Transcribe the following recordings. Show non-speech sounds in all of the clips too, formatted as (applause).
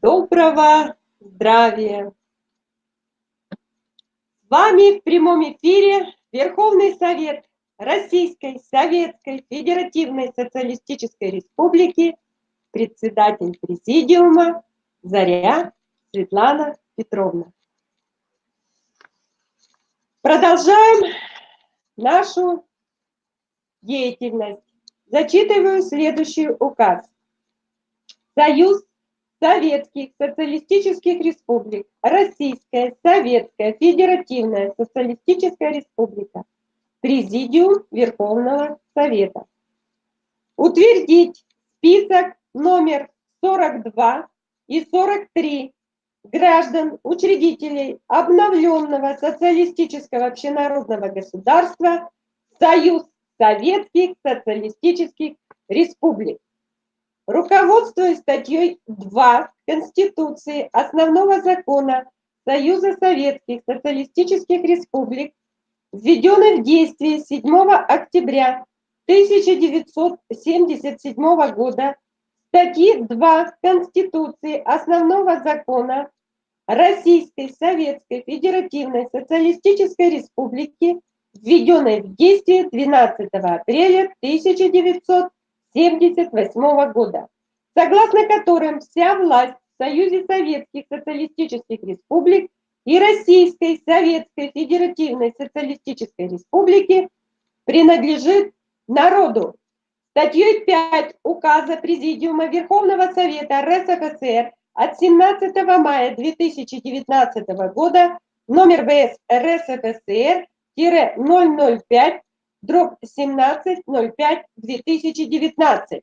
доброго здравия! С вами в прямом эфире Верховный Совет Российской Советской Федеративной Социалистической Республики, председатель Президиума Заря Светлана Петровна. Продолжаем нашу деятельность. Зачитываю следующий указ. Союз Советских Социалистических Республик, Российская Советская Федеративная Социалистическая Республика, Президиум Верховного Совета. Утвердить список номер 42 и 43 граждан, учредителей обновленного социалистического общенародного государства Союз Советских Социалистических Республик Руководствуясь статьей 2 Конституции Основного закона Союза Советских Социалистических Республик, введенной в действие 7 октября 1977 года, статьи 2 Конституции Основного закона Российской Советской Федеративной Социалистической Республики, введенной в действие 12 апреля 1977 1978 года, согласно которым вся власть в Союзе Советских Социалистических Республик и Российской Советской Федеративной Социалистической Республики принадлежит народу. Статьей 5 Указа Президиума Верховного Совета РСФСР от 17 мая 2019 года номер ВС РСФСР-005 дробь 17.05.2019.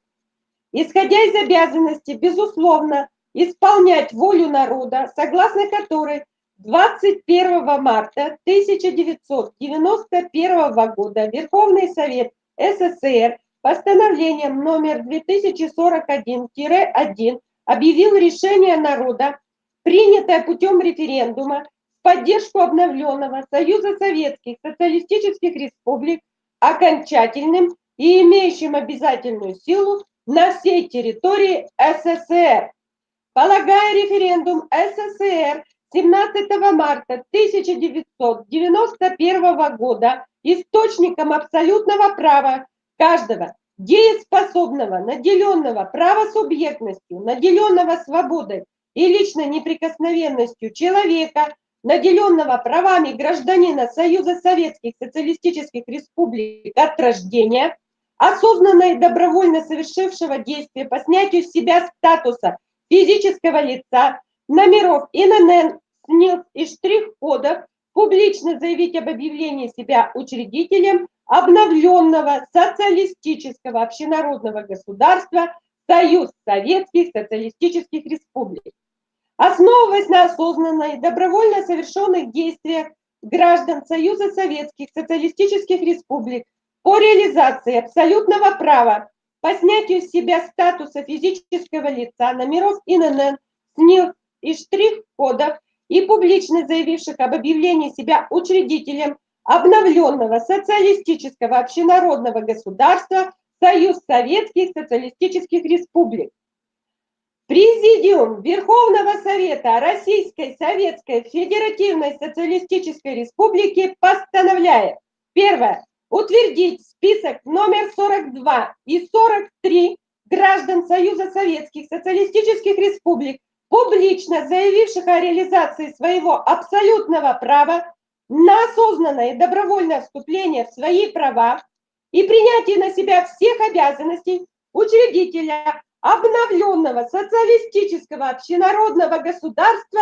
Исходя из обязанности, безусловно, исполнять волю народа, согласно которой 21 марта 1991 года Верховный Совет СССР постановлением номер 2041-1 объявил решение народа, принятое путем референдума в поддержку обновленного Союза Советских Социалистических Республик окончательным и имеющим обязательную силу на всей территории СССР. Полагая референдум СССР 17 марта 1991 года источником абсолютного права каждого дееспособного, наделенного правосубъектностью, наделенного свободой и личной неприкосновенностью человека наделенного правами гражданина Союза Советских Социалистических Республик от рождения, осознанно и добровольно совершившего действия по снятию с себя статуса физического лица, номеров ИНН, СНИЛС и штрих-кодов, публично заявить об объявлении себя учредителем обновленного социалистического общенародного государства Союз Советских Социалистических Республик основываясь на осознанной, добровольно совершенных действиях граждан Союза Советских Социалистических Республик по реализации абсолютного права по снятию с себя статуса физического лица, номеров ИНН, СНИЛ и штрих-кодов и публично заявивших об объявлении себя учредителем обновленного социалистического общенародного государства Союз Советских Социалистических Республик. Президиум Верховного Совета Российской Советской Федеративной Социалистической Республики постановляет. Первое. Утвердить список номер 42 и 43 граждан Союза Советских Социалистических Республик, публично заявивших о реализации своего абсолютного права на осознанное и добровольное вступление в свои права и принятие на себя всех обязанностей учредителя обновленного социалистического общенародного государства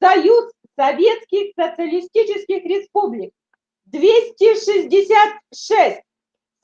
Союз Советских Социалистических Республик. 266.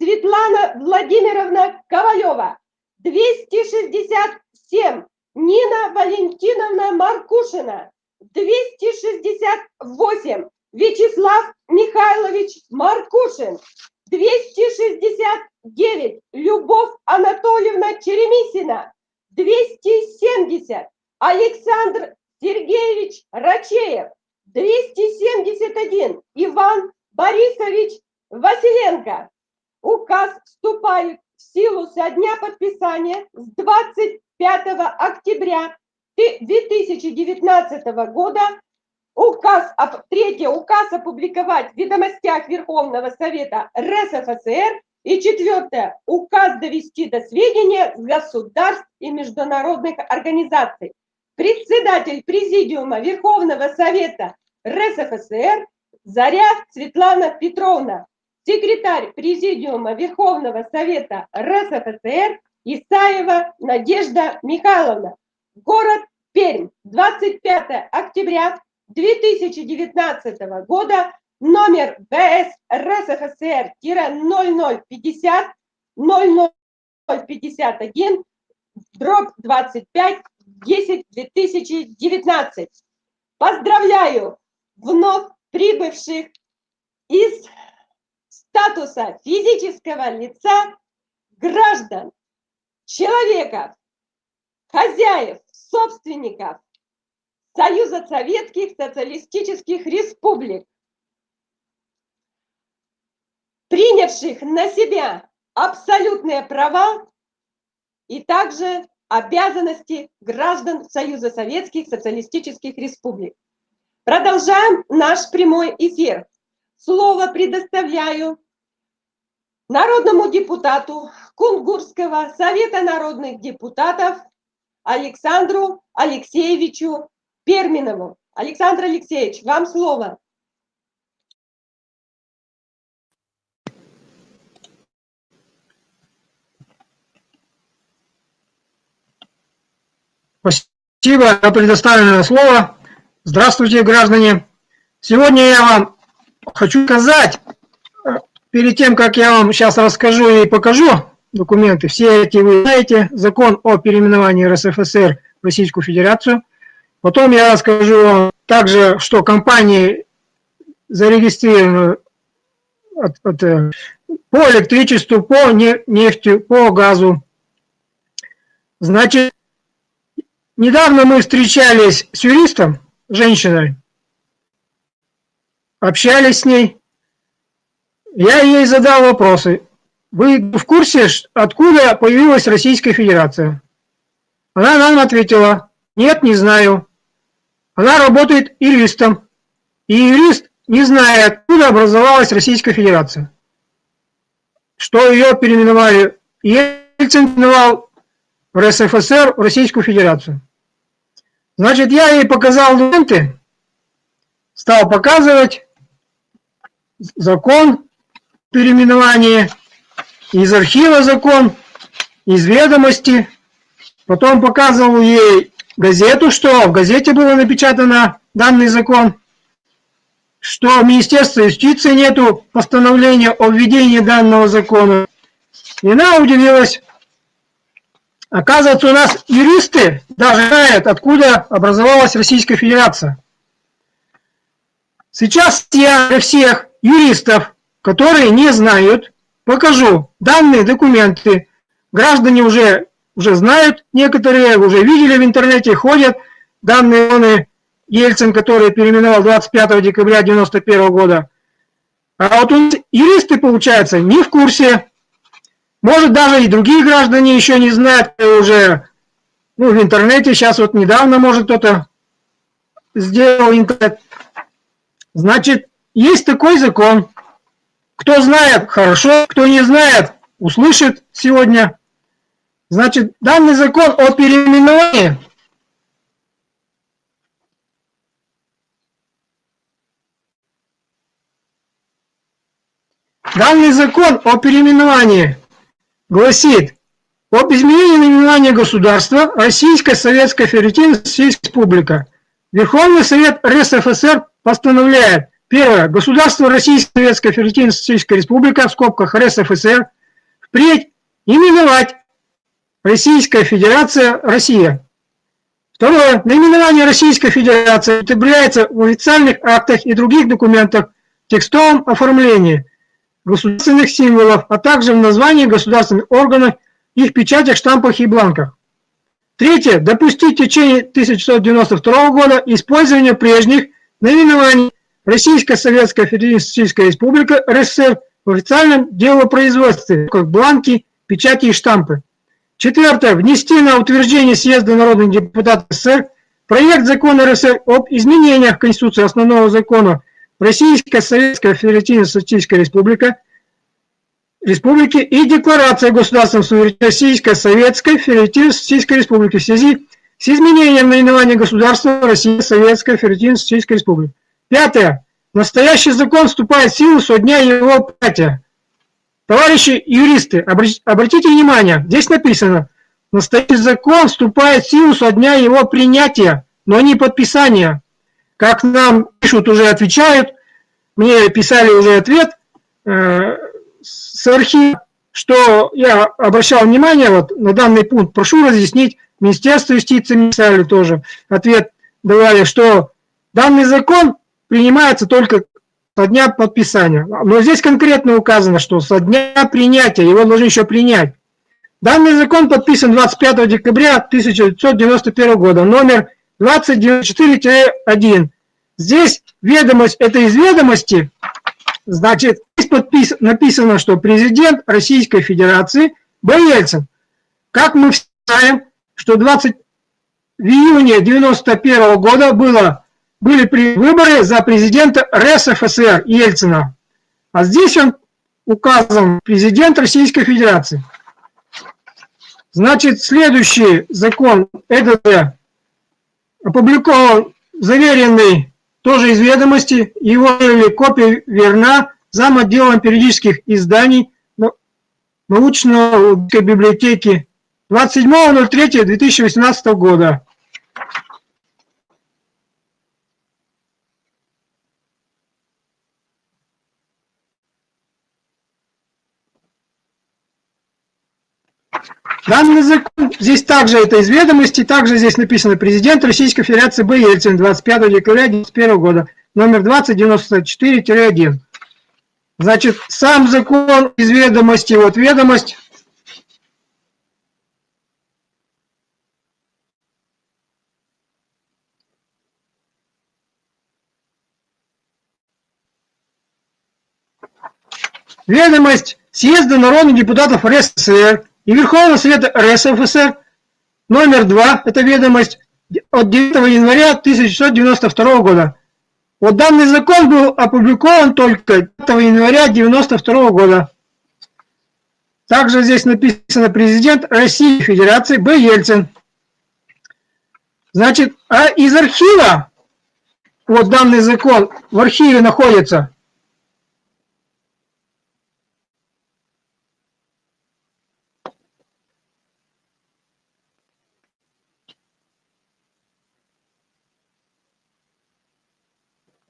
Светлана Владимировна Ковалева. 267. Нина Валентиновна Маркушина. 268. Вячеслав Михайлович Маркушин. 269. Любовь Анатольевна Черемисина. 270. Александр Сергеевич Рачеев. 271. Иван Борисович Василенко. Указ вступает в силу со дня подписания с 25 октября 2019 года указ, третье, указ опубликовать в ведомостях Верховного Совета РСФСР и четвертое, указ довести до сведения государств и международных организаций. Председатель Президиума Верховного Совета РСФСР Заря Светлана Петровна, секретарь Президиума Верховного Совета РСФСР Исаева Надежда Михайловна. Город Пермь, 25 октября 2019 года, номер БС РСФСР-0050 0051 дробь 25 10 2019. Поздравляю вновь прибывших из статуса физического лица граждан, человеков, хозяев, собственников Союза Советских Социалистических Республик, принявших на себя абсолютные права и также обязанности граждан Союза Советских Социалистических Республик. Продолжаем наш прямой эфир. Слово предоставляю народному депутату Кунгурского Совета народных депутатов Александру Алексеевичу Перминову. Александр Алексеевич, вам слово. Спасибо за предоставленное слово. Здравствуйте, граждане! Сегодня я вам хочу сказать, перед тем, как я вам сейчас расскажу и покажу документы, все эти вы знаете, закон о переименовании РСФСР в Российскую Федерацию. Потом я расскажу также, что компании зарегистрированы от, от, э, по электричеству, по нефти, по газу. Значит, недавно мы встречались с юристом, женщиной, общались с ней. Я ей задал вопросы. Вы в курсе, откуда появилась Российская Федерация? Она нам ответила, нет, не знаю. Она работает юристом. И юрист не знает, откуда образовалась Российская Федерация. Что ее переименовали. Ельцин переименовал в РСФСР в Российскую Федерацию. Значит, я ей показал документы, стал показывать закон переименования, из архива закон, из ведомости. Потом показывал ей газету, что в газете было напечатано данный закон, что в Министерстве юстиции нету постановления о введении данного закона. И она удивилась, Оказывается, у нас юристы даже знают, откуда образовалась Российская Федерация. Сейчас я для всех юристов, которые не знают, покажу данные документы. Граждане уже, уже знают, некоторые уже видели в интернете, ходят данные он Ельцин, который переименовал 25 декабря 1991 года. А вот юристы, получается, не в курсе, может, даже и другие граждане еще не знают, уже ну, в интернете, сейчас вот недавно, может, кто-то сделал интернет. Значит, есть такой закон. Кто знает, хорошо, кто не знает, услышит сегодня. Значит, данный закон о переименовании Данный закон о переименовании гласит об изменении наименования государства Российская Советская Федеративная Республика. Верховный Совет РСФСР постановляет Первое. Государство Российская Советская Федеративная Республика, в скобках РСФСР, впредь именовать Российская Федерация Россия. Второе. Наименование Российской Федерации употребляется в официальных актах и других документах в текстовом оформлении – государственных символов, а также в названии государственных органов, их печатях, штампах и бланках. Третье. Допустить в течение 1992 года использование прежних наименований Российская Советская Федеративная Республика РСФСР в официальном делопроизводстве, как бланки, печати и штампы. Четвертое. Внести на утверждение съезда народных депутатов СССР проект закона РСР об изменениях Конституции основного закона Российская Советская Федеративная Социалистическая Республика Республики и Декларация о государственном Российской Советской Федеративной Социалистической Республики в связи с изменением наименования государства Российская Советская Федеративная Социалистическая Республика. Пятое. Настоящий закон вступает в силу со дня его принятия. Товарищи юристы, обратите внимание, здесь написано, настоящий закон вступает в силу со дня его принятия, но не подписания. Как нам пишут, уже отвечают, мне писали уже ответ э, с архива, что я обращал внимание вот на данный пункт, прошу разъяснить, Министерство юстиции писали тоже, ответ давали, что данный закон принимается только со дня подписания. Но здесь конкретно указано, что со дня принятия, его должны еще принять. Данный закон подписан 25 декабря 1991 года, номер 2094-1. Здесь ведомость, это из ведомости, значит, здесь подпис, написано, что президент Российской Федерации Б. Ельцин. Как мы знаем, что 20 в июне 91 года было были выборы за президента РСФСР Ельцина. А здесь он указан президент Российской Федерации. Значит, следующий закон, это опубликован, заверенный тоже из ведомости, его копия верна зам отделом периодических изданий научной библиотеки 27.03.2018 года. Данный закон, здесь также это из ведомости, также здесь написано президент Российской Федерации Б. Ельцин 25 декабря 2021 года, номер 2094-1. Значит, сам закон из ведомости, вот ведомость, Ведомость съезда народных депутатов РСФСР и Верховного Совета РСФСР номер 2, это ведомость от 9 января 1992 года. Вот данный закон был опубликован только 5 января 1992 года. Также здесь написано президент Российской Федерации Б. Ельцин. Значит, а из архива, вот данный закон в архиве находится,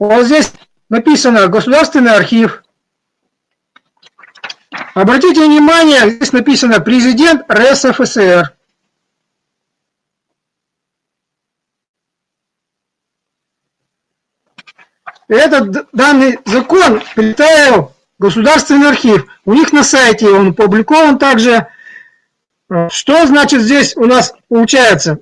Вот здесь написано «Государственный архив». Обратите внимание, здесь написано «Президент РСФСР». Этот данный закон представил Государственный архив. У них на сайте он опубликован также. Что значит здесь у нас получается?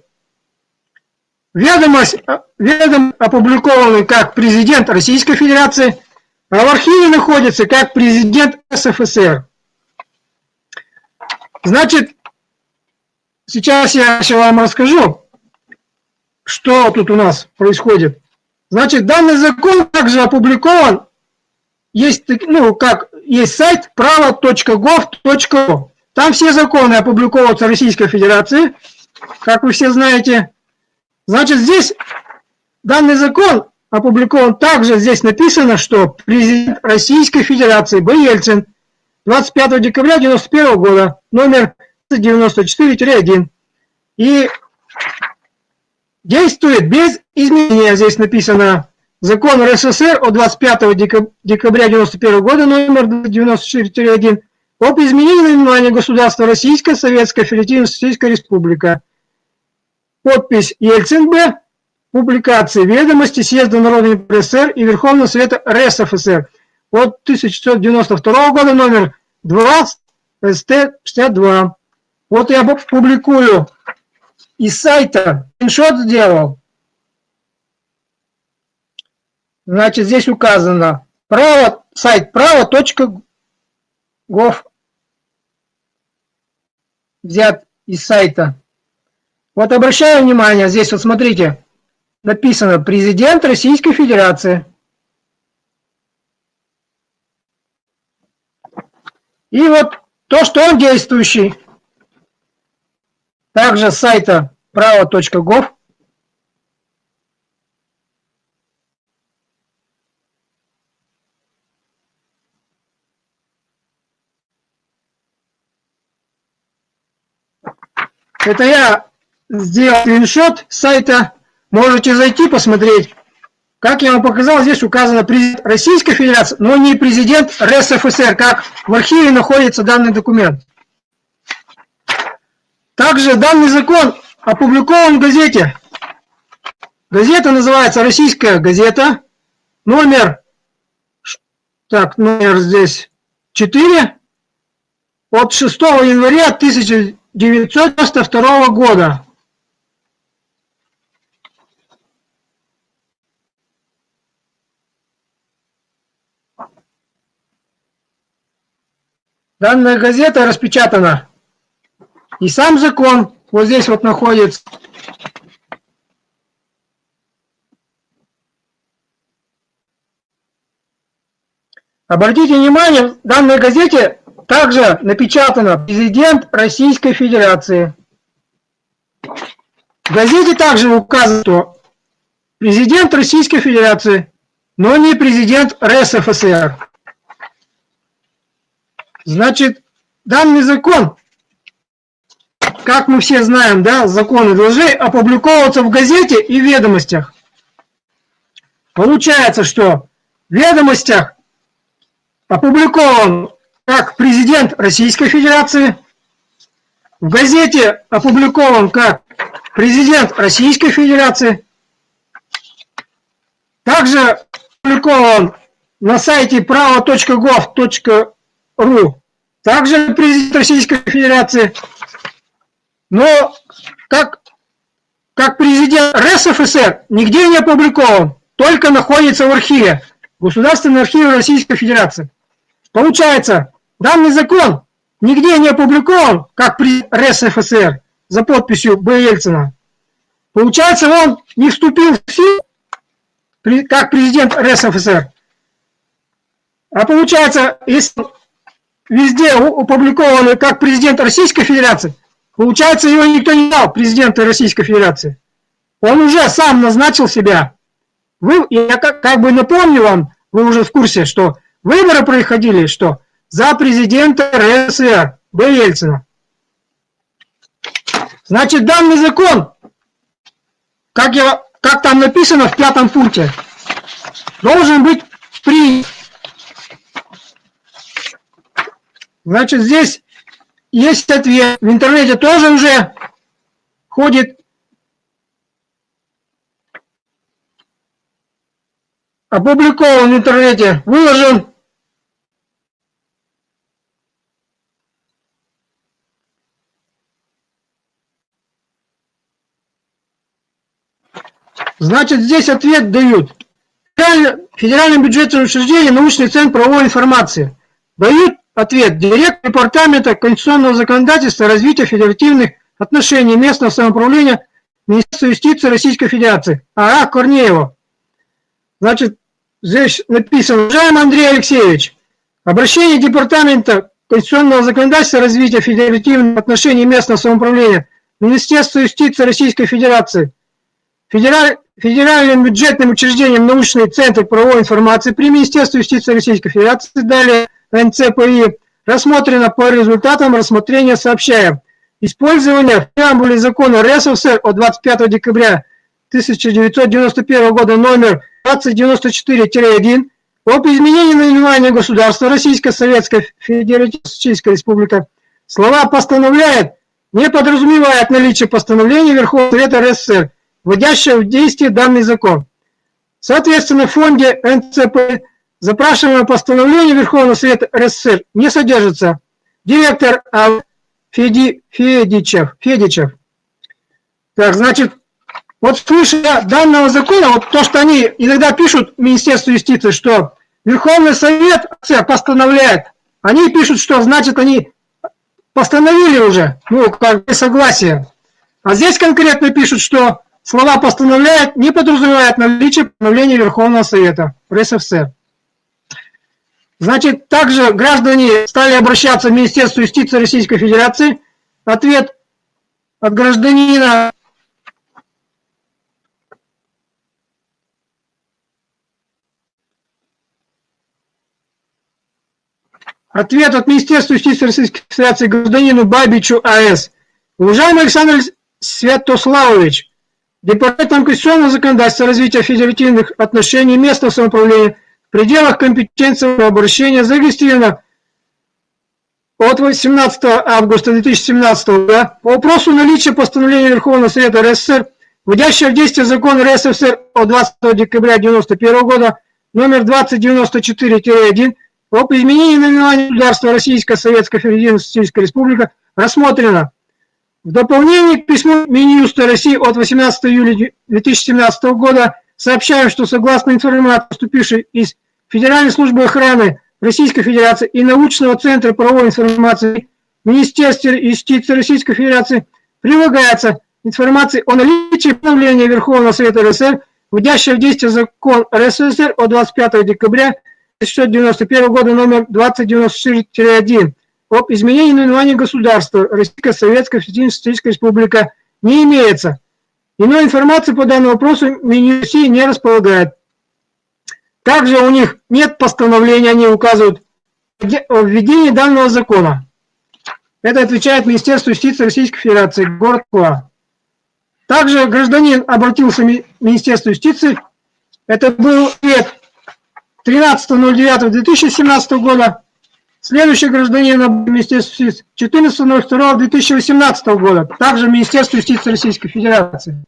Ведомость, ведом опубликованы как президент Российской Федерации, а в архиве находится как президент СФСР. Значит, сейчас я вам расскажу, что тут у нас происходит. Значит, данный закон также опубликован, есть, ну, как, есть сайт право.gov.ru. Там все законы опубликовываются Российской Федерации, как вы все знаете. Значит, здесь данный закон опубликован также, здесь написано, что президент Российской Федерации Б. Ельцин 25 декабря 1991 года, номер 94-1. И действует без изменения, здесь написано, закон РСФСР от 25 декабря 1991 года, номер 94-1, об изменении наименования государства Российская Советская Федеративная Социалистическая Республика подпись Ельцин Б. Публикации ведомости Съезда Народной СССР и Верховного Совета РСФСР от 1992 года номер 2 СТ-62. Вот я публикую из сайта, скриншот сделал. Значит, здесь указано право, сайт право.гов взят из сайта. Вот обращаю внимание, здесь вот смотрите, написано «Президент Российской Федерации». И вот то, что он действующий. Также с сайта право.гов. Это я сделал скриншот сайта. Можете зайти посмотреть. Как я вам показал, здесь указано президент Российской Федерации, но не президент РСФСР, как в архиве находится данный документ. Также данный закон опубликован в газете. Газета называется «Российская газета». Номер, так, номер здесь 4 от 6 января 1992 года. Данная газета распечатана. И сам закон вот здесь вот находится. Обратите внимание, в данной газете также напечатано «Президент Российской Федерации». В газете также указано, что президент Российской Федерации, но не президент РСФСР. Значит, данный закон, как мы все знаем, да, законы должны опубликовываться в газете и ведомостях. Получается, что в ведомостях опубликован как президент Российской Федерации, в газете опубликован как президент Российской Федерации, также опубликован на сайте право.gov.ru РУ, также президент Российской Федерации, но как, как президент РСФСР нигде не опубликован, только находится в архиве, Государственный архив Российской Федерации. Получается, данный закон нигде не опубликован, как при РСФСР, за подписью Б. Ельцина. Получается, он не вступил в силу, как президент РСФСР. А получается, если везде опубликованы как президент Российской Федерации, получается, его никто не дал, президента Российской Федерации. Он уже сам назначил себя. Вы, я как, как бы напомню вам, вы уже в курсе, что выборы происходили, что за президента РСФСР Б. Ельцина. Значит, данный закон, как, я, как там написано в пятом пункте, должен быть принят Значит, здесь есть ответ. В интернете тоже уже ходит опубликован в интернете, выложен. Значит, здесь ответ дают. Федеральное бюджетное учреждение, научный центр правовой информации. Дают Ответ. Директор Департамента конституционного законодательства развития федеративных отношений местного самоуправления Министерства юстиции Российской Федерации. А. Корнеева. Значит, здесь написано, уважаемый Андрей Алексеевич, обращение Департамента конституционного законодательства развития федеративных отношений местного самоуправления Министерства юстиции Российской Федерации, Федераль, Федеральным бюджетным учреждением научный центр правовой информации при Министерстве юстиции Российской Федерации, далее НЦПИ рассмотрено по результатам рассмотрения сообщаем. Использование в преамбуле закона РСФСР от 25 декабря 1991 года номер 2094-1 об изменении наименования государства Российская Советская Федеративная Республика. Слова «постановляет» не подразумевает наличие постановления Верховного Совета РСФСР, вводящего в действие данный закон. Соответственно, в фонде НЦП Запрашиваемое постановление Верховного Совета РСФСР не содержится. Директор а. Феди, Федичев, Федичев. Так, значит, вот слушая данного закона, вот то, что они иногда пишут Министерство юстиции, что Верховный Совет постановляет, они пишут, что значит они постановили уже, ну, как бы согласие. А здесь конкретно пишут, что слова «постановляет» не подразумевает наличие постановления Верховного Совета РСФСР. Значит, также граждане стали обращаться в Министерство юстиции Российской Федерации. Ответ от гражданина Ответ от Министерства юстиции Российской Федерации гражданину Бабичу А.С. Уважаемый Александр Святославович, Департаментом конституционного законодательства развития федеративных отношений местного самоуправления в пределах компетенции обращения зарегистрировано от 18 августа 2017 года по вопросу наличия постановления Верховного Совета РСФСР, вводящего в действие закон РСФСР от 20 декабря 1991 года номер 2094-1 об изменении наименования государства Российская Советская Федеративная Республика рассмотрено. В дополнение к письму Минюста России от 18 июля 2017 года сообщаем, что согласно информации, поступившей из Федеральной службы охраны Российской Федерации и Научного центра правовой информации Министерства юстиции Российской Федерации, прилагается информация о наличии постановления Верховного Совета РСР, вводящего в действие закон РСФСР от 25 декабря 1991 года номер 2094-1 об изменении наименования государства Российская Советская Федеративная Республика не имеется. Иной информации по данному вопросу Минюси не располагает. Также у них нет постановления, они указывают о введении данного закона. Это отвечает Министерство юстиции Российской Федерации, город Куа. Также гражданин обратился в Министерство юстиции. Это был ответ 13.09.2017 года. Следующий гражданин Министерства юстиции 14.02.2018 года. Также Министерство юстиции Российской Федерации.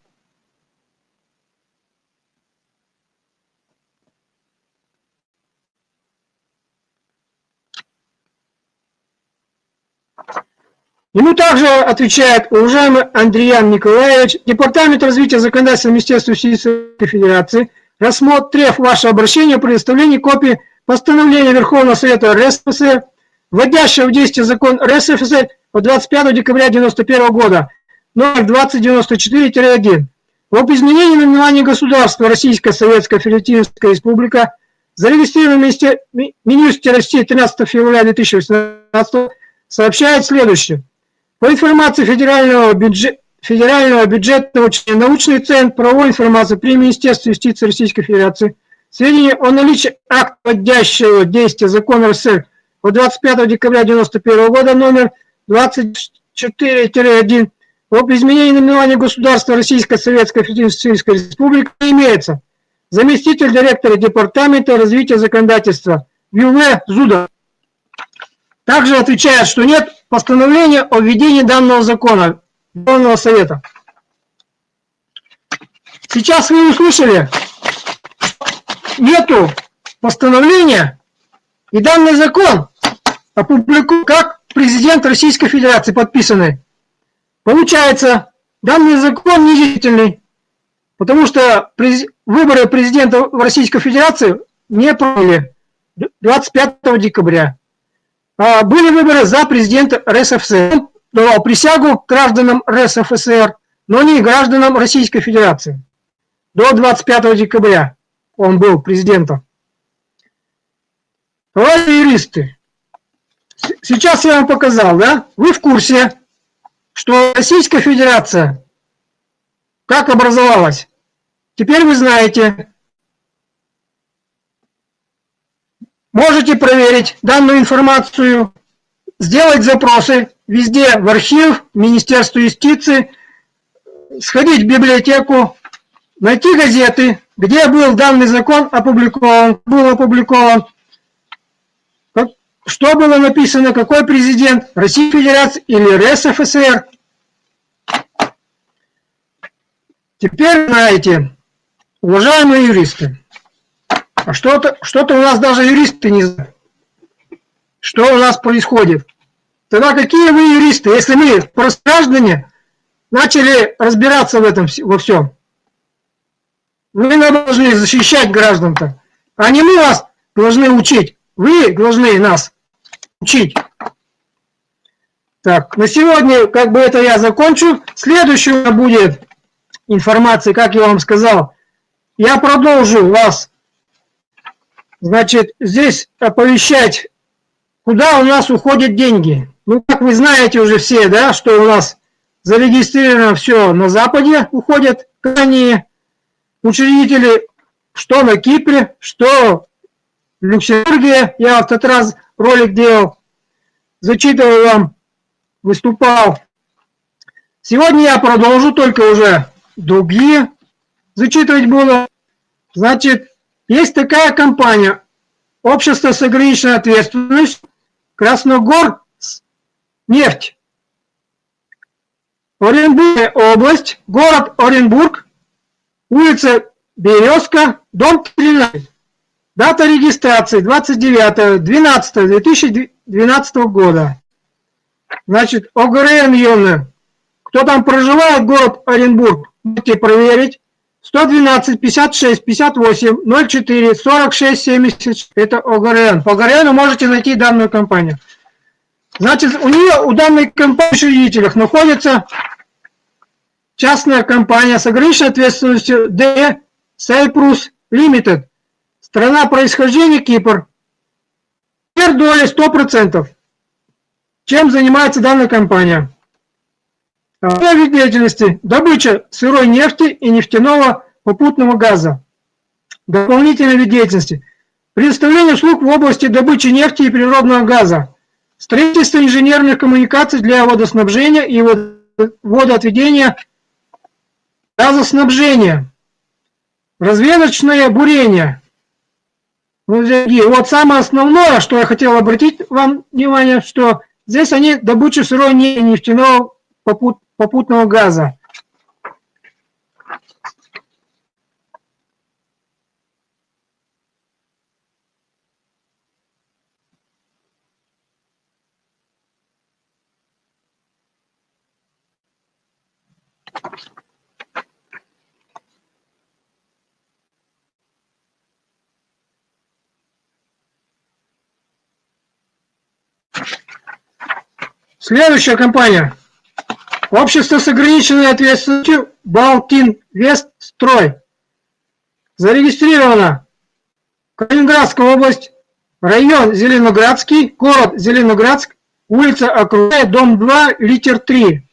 Ему также отвечает уважаемый Андреян Николаевич, Департамент развития законодательства Министерства юстиции Федерации – рассмотрев ваше обращение, предоставление копии постановления Верховного Совета РСФСР, вводящего в действие закон РСФСР от 25 декабря 1991 года, номер 2094-1, об изменении наименования государства Российская Советская Федеративная Республика, зарегистрированном в Минюсте России 13 февраля 2018 сообщает следующее. По информации Федерального бюджета Федерального бюджетного научный центр правовой информации при Министерстве юстиции Российской Федерации сведения о наличии акта вводящего действия закона РСР от 25 декабря 1991 года номер 24-1 об изменении наименования государства Российской Советской Федеративной Республики имеется заместитель директора Департамента развития законодательства ЮВ Зуда. Также отвечает, что нет постановления о введении данного закона. Верховного Совета. Сейчас вы услышали, нету постановления, и данный закон опубликован как президент Российской Федерации подписанный. Получается, данный закон недействительный, потому что выборы президента в Российской Федерации не провели 25 декабря. А были выборы за президента РСФСР давал присягу гражданам РСФСР, но не гражданам Российской Федерации. До 25 декабря он был президентом. Товарищи юристы, сейчас я вам показал, да? Вы в курсе, что Российская Федерация как образовалась? Теперь вы знаете. Можете проверить данную информацию, сделать запросы везде в архив, в Министерство юстиции, сходить в библиотеку, найти газеты, где был данный закон опубликован, был опубликован, что было написано, какой президент, Российской Федерации или РСФСР. Теперь знаете, уважаемые юристы, а что-то что, -то, у нас даже юристы не знают, что у нас происходит. Тогда какие вы юристы, если мы, просто начали разбираться в этом во всем? Вы должны защищать граждан-то, а не мы вас должны учить. Вы должны нас учить. Так, на сегодня как бы это я закончу. Следующая будет информация, как я вам сказал. Я продолжу вас, значит, здесь оповещать, куда у нас уходят деньги. Ну, как вы знаете уже все, да, что у нас зарегистрировано все на Западе, уходят крайние учредители, что на Кипре, что в Люксембурге. Я в тот раз ролик делал, зачитывал вам выступал. Сегодня я продолжу только уже другие зачитывать буду. Значит, есть такая компания, общество с ограниченной ответственностью, Красногор нефть. Оренбургская область, город Оренбург, улица Березка, дом 13. Дата регистрации 29.12.2012 года. Значит, ОГРН Йонна. Кто там проживает, город Оренбург, можете проверить. 112, 56, 58, 04, 46, 70. Это ОГРН. По ОГРН можете найти данную компанию. Значит, у нее, у данной компании учредителях находится частная компания с ограниченной ответственностью D Cyprus Limited. Страна происхождения Кипр. Доля 100%. Чем занимается данная компания? Вид деятельности – добыча сырой нефти и нефтяного попутного газа. Дополнительный вид деятельности – предоставление услуг в области добычи нефти и природного газа, строительство инженерных коммуникаций для водоснабжения и водоотведения газоснабжения, разведочное бурение. Вот самое основное, что я хотел обратить вам внимание, что Здесь они добычу сырой нефтяного попутного газа. Следующая компания. Общество с ограниченной ответственностью Балтин Вестстрой. Зарегистрировано Калининградская область, район Зеленоградский, город Зеленоградск, улица Окружная, дом 2, литер 3.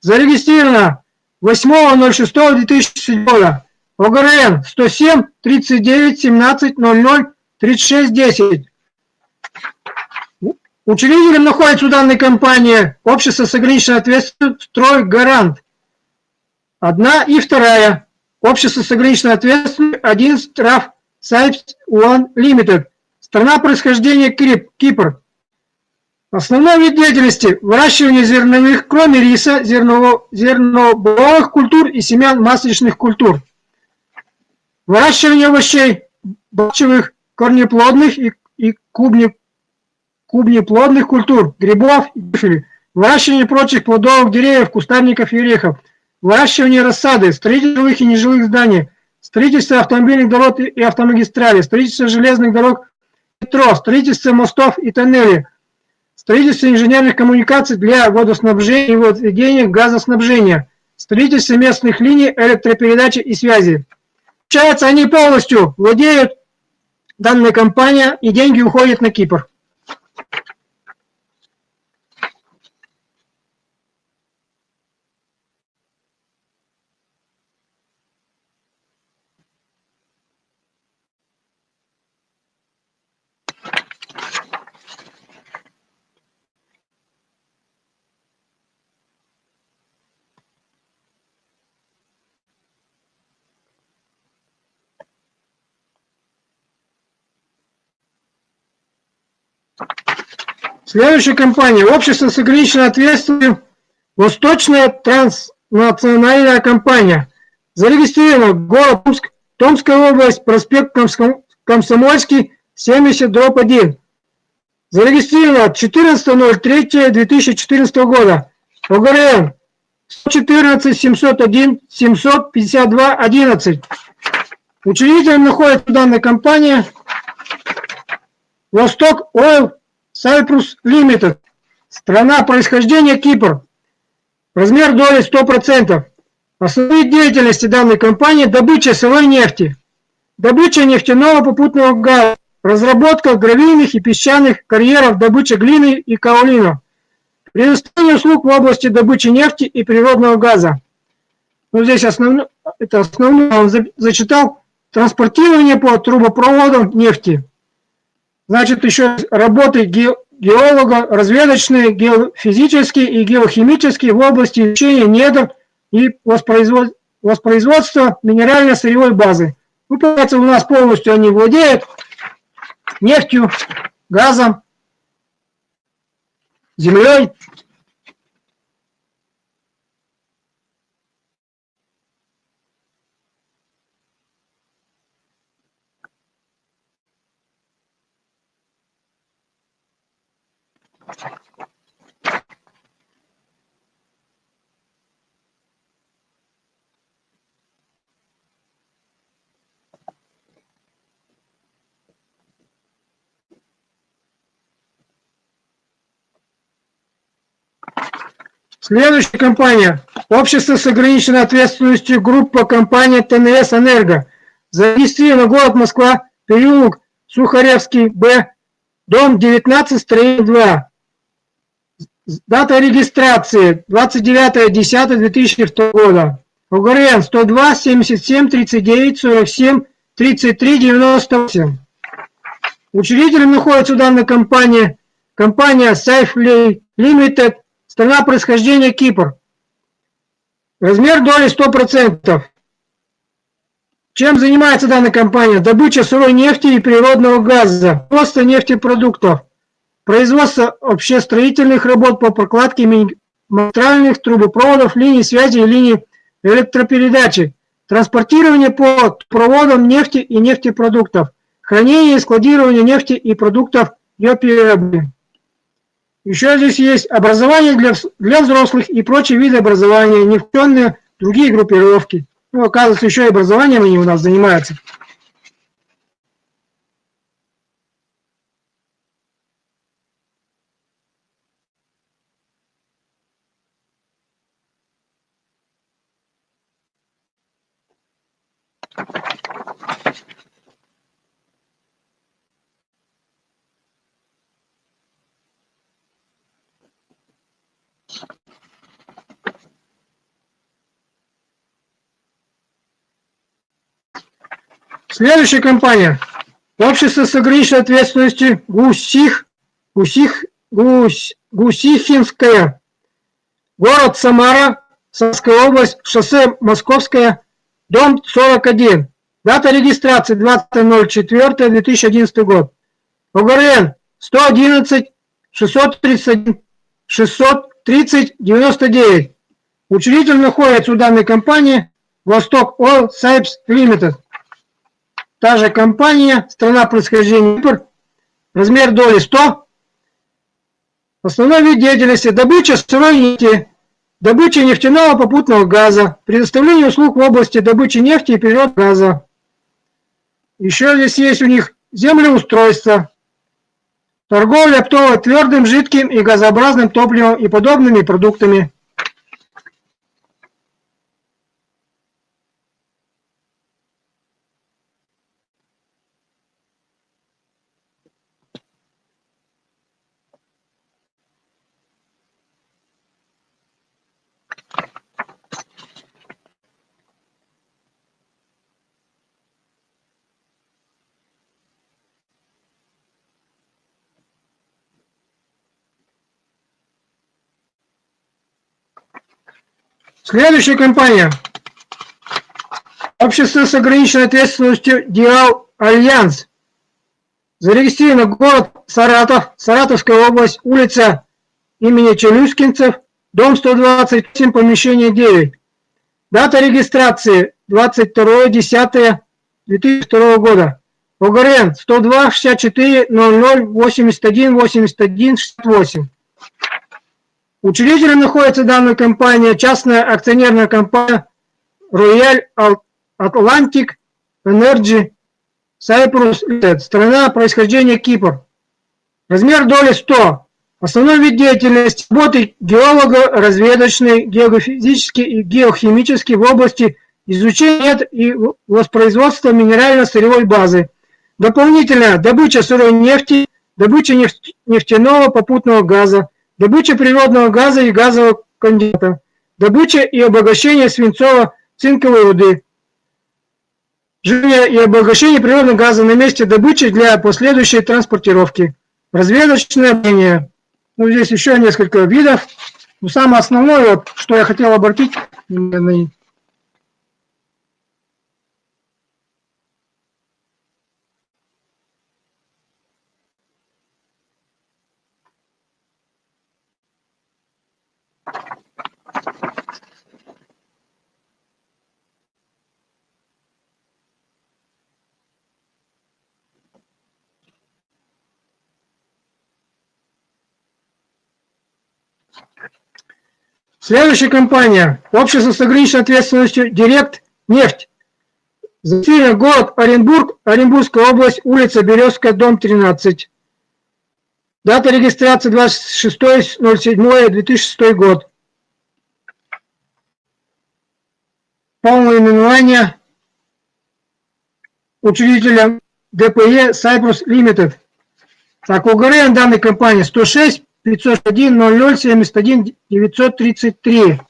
Зарегистрировано 8.06.2007 года. ОГРН 107 39 17 00 36 10. Учредителем находится у данной компании общество с ограниченной ответственностью «Строй Гарант». Одна и вторая. Общество с ограниченной ответственностью 11 трав Сайпс One Limited. Страна происхождения Крип, Кипр. Основной вид деятельности – выращивание зерновых, кроме риса, зерново, зернобовых культур и семян масличных культур. Выращивание овощей, бочевых, корнеплодных и, и клубни, клубнеплодных культур, грибов и бифели, выращивание прочих плодовых деревьев, кустарников и орехов, выращивание рассады, строительство и нежилых зданий, строительство автомобильных дорог и автомагистралей, строительство железных дорог, метро, строительство мостов и тоннелей, строительство инженерных коммуникаций для водоснабжения и водоведения газоснабжения, строительство местных линий электропередачи и связи. Получается, они полностью владеют данной компанией, и деньги уходят на Кипр. Следующая компания. Общество с ограниченной ответственностью Восточная транснациональная компания. Зарегистрирована город Томск, Томская область, проспект Комсомольский, 70, дробь 1. Зарегистрировано 14.03.2014 года. ОГРН 114 701 752 11. Учредителем находится данная компания Восток Ойл Cyprus Limited. Страна происхождения Кипр. Размер доли 100%. Основные деятельности данной компании – добыча сырой нефти, добыча нефтяного попутного газа, разработка гравийных и песчаных карьеров, добыча глины и каолина, предоставление услуг в области добычи нефти и природного газа. Ну, здесь основное, это основное он зачитал, транспортирование по трубопроводам нефти. Значит, еще работы геолога, разведочные, геофизические и геохимические в области изучения недр и воспроизводства минерально-сырьевой базы. Ну, получается, у нас полностью они владеют нефтью, газом, землей. Следующая компания. Общество с ограниченной ответственностью группа компания ТНС «Энерго». Зарегистрировано город Москва, переулок Сухаревский, Б, дом 19, строение 2. Дата регистрации 29.10.2002 года. УГРН 102 77 39 47 33 98. Учредителем находится данная компания компания Safe Limited Страна происхождения Кипр. Размер доли 100%. Чем занимается данная компания? Добыча сырой нефти и природного газа, просто нефтепродуктов, производство общестроительных работ по прокладке магистральных трубопроводов, линий связи и линий электропередачи, транспортирование по проводам нефти и нефтепродуктов, хранение и складирование нефти и продуктов ее переработки. Еще здесь есть образование для, для взрослых и прочие виды образования, не включенные другие группировки. Ну, оказывается, еще и образованием они у нас занимаются. Следующая компания. Общество с ограниченной ответственностью Гусих, Гусих, Гусь, Гусихинская. Город Самара, Самарская область, шоссе Московское, дом 41. Дата регистрации 20.04.2011 год. ОГРН 111 631 630 99. Учредитель находится у данной компании Восток Oil Sipes Limited. Та же компания, страна происхождения Кипр, размер доли 100. Основной вид деятельности – добыча сырой нефти, добыча нефтяного попутного газа, предоставление услуг в области добычи нефти и природного газа. Еще здесь есть у них землеустройство, торговля оптово твердым, жидким и газообразным топливом и подобными продуктами – Следующая компания. Общество с ограниченной ответственностью Диал Альянс. Зарегистрировано город Саратов, Саратовская область, улица имени Челюскинцев, дом 127, помещение 9. Дата регистрации 22.10.2002 года. ОГРН 102 64 00 81 81 68. Учредителем находится данная компания, частная акционерная компания Royal Atlantic Energy Cyprus Limited, страна происхождения Кипр. Размер доли 100. Основной вид деятельности – работы геолога, разведочный, геофизический и геохимический в области изучения и воспроизводства минерально-сырьевой базы. Дополнительно добыча сырой нефти, добыча нефтяного попутного газа, добыча природного газа и газового конденсата, добыча и обогащение свинцово-цинковой руды, жжение и обогащение природного газа на месте добычи для последующей транспортировки, разведочное мнение. Ну, здесь еще несколько видов. Но самое основное, вот, что я хотел обратить внимание, Следующая компания. Общество с ограниченной ответственностью «Директ Нефть». Зафирен город Оренбург, Оренбургская область, улица Березская, дом 13. Дата регистрации 26.07.2006 год. Полное именование учредителя ДПЕ Cyprus Limited. Так, УГРН данной компании 106 501 00 71 933.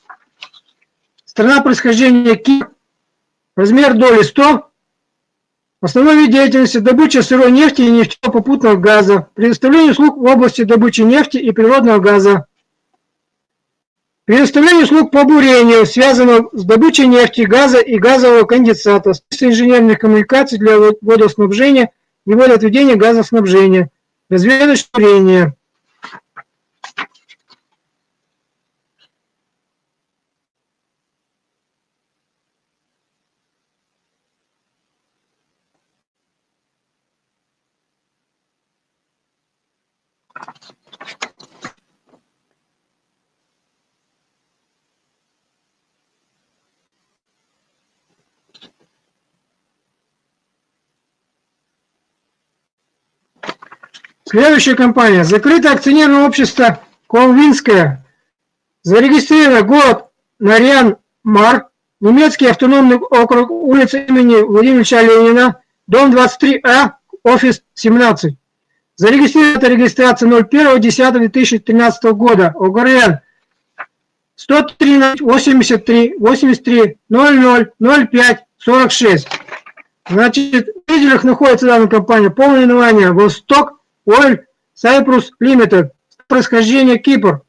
Страна происхождения Кипр. Размер доли 100. Основной вид деятельности – добыча сырой нефти и нефтяного попутного газа, предоставление услуг в области добычи нефти и природного газа, предоставление услуг по бурению, связанного с добычей нефти, газа и газового конденсата, с инженерных коммуникаций для водоснабжения и водоотведения газоснабжения, разведочное бурение. Следующая компания. Закрытое акционерное общество Колвинское. Зарегистрировано город Нарьян Мар, немецкий автономный округ, улица имени Владимира Ленина, дом 23А, офис 17. Зарегистрирована регистрация 01.10.2013 года. ОГРН 113 83 83 00 05 46. Значит, в лидерах находится данная компания. Полное название Восток Oil Cyprus Limited. Происхождение Кипр.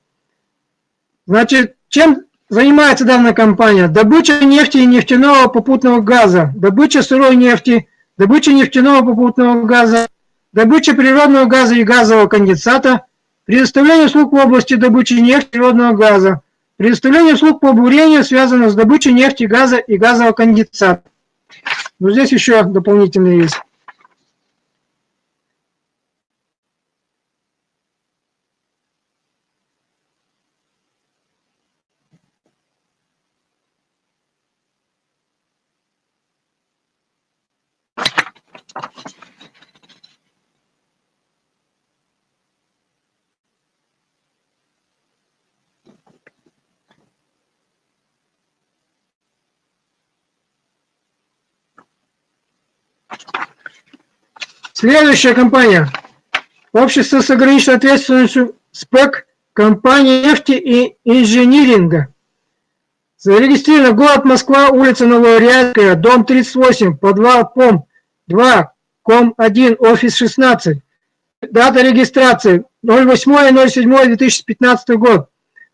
Значит, чем занимается данная компания? Добыча нефти и нефтяного попутного газа, добыча сырой нефти, добыча нефтяного попутного газа, добыча природного газа и газового конденсата, предоставление услуг в области добычи нефти и природного газа, предоставление услуг по бурению, связанных с добычей нефти, газа и газового конденсата. Но здесь еще дополнительные есть. Следующая компания. Общество с ограниченной ответственностью СПЭК, компания нефти и инжиниринга. Зарегистрировано город Москва, улица Новоурядская, дом 38, подвал ПОМ 2, ком 1, офис 16. Дата регистрации 08.07.2015 год.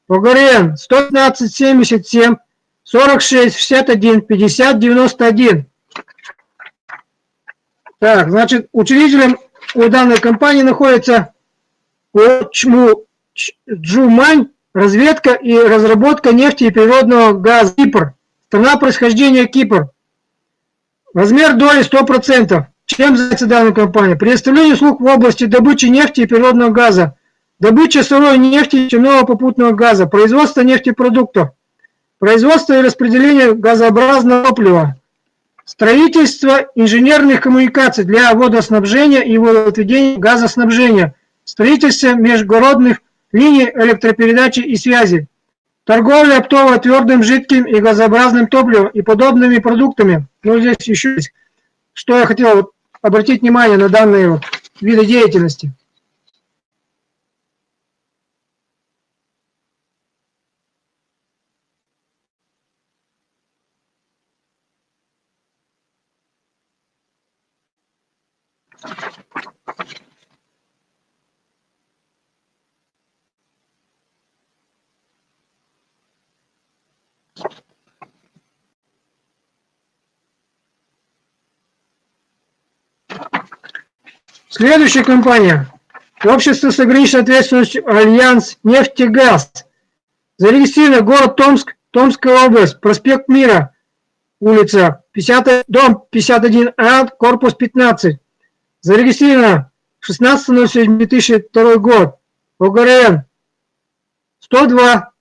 ПГРН 115 77 46 61 50 91. Так, значит, учредителем у данной компании находится Очму Джумань, разведка и разработка нефти и природного газа Кипр. Страна происхождения Кипр. Размер доли 100%. Чем занимается данная компания? Предоставление услуг в области добычи нефти и природного газа, добыча сырой нефти и нефтяного попутного газа, производство нефтепродуктов, производство и распределение газообразного топлива, Строительство инженерных коммуникаций для водоснабжения и водоотведения газоснабжения. Строительство междугородных линий электропередачи и связи, торговля оптово-твердым, жидким и газообразным топливом и подобными продуктами. Ну, здесь еще есть, что я хотел обратить внимание на данные вот виды деятельности. Следующая компания. Общество с ограниченной ответственностью Альянс нефтегаз. Зарегистрировано город Томск, Томская область, проспект Мира, улица 50, дом 51А, корпус 15. Зарегистрировано 16.07.2002 год. ОГРН 102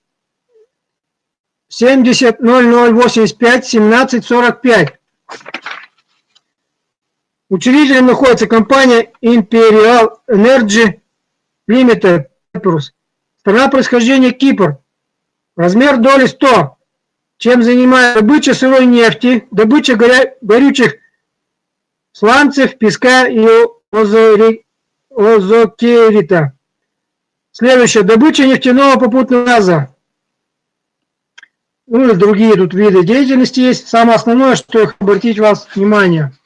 70 0085 17 45. Учредителем находится компания Imperial Energy Limited. Страна происхождения Кипр. Размер доли 100. Чем занимается добыча сырой нефти, добыча горя... горючих сланцев, песка и озокерита. Следующее. Добыча нефтяного попутного газа. Ну и другие тут виды деятельности есть. Самое основное, что обратить вас внимание –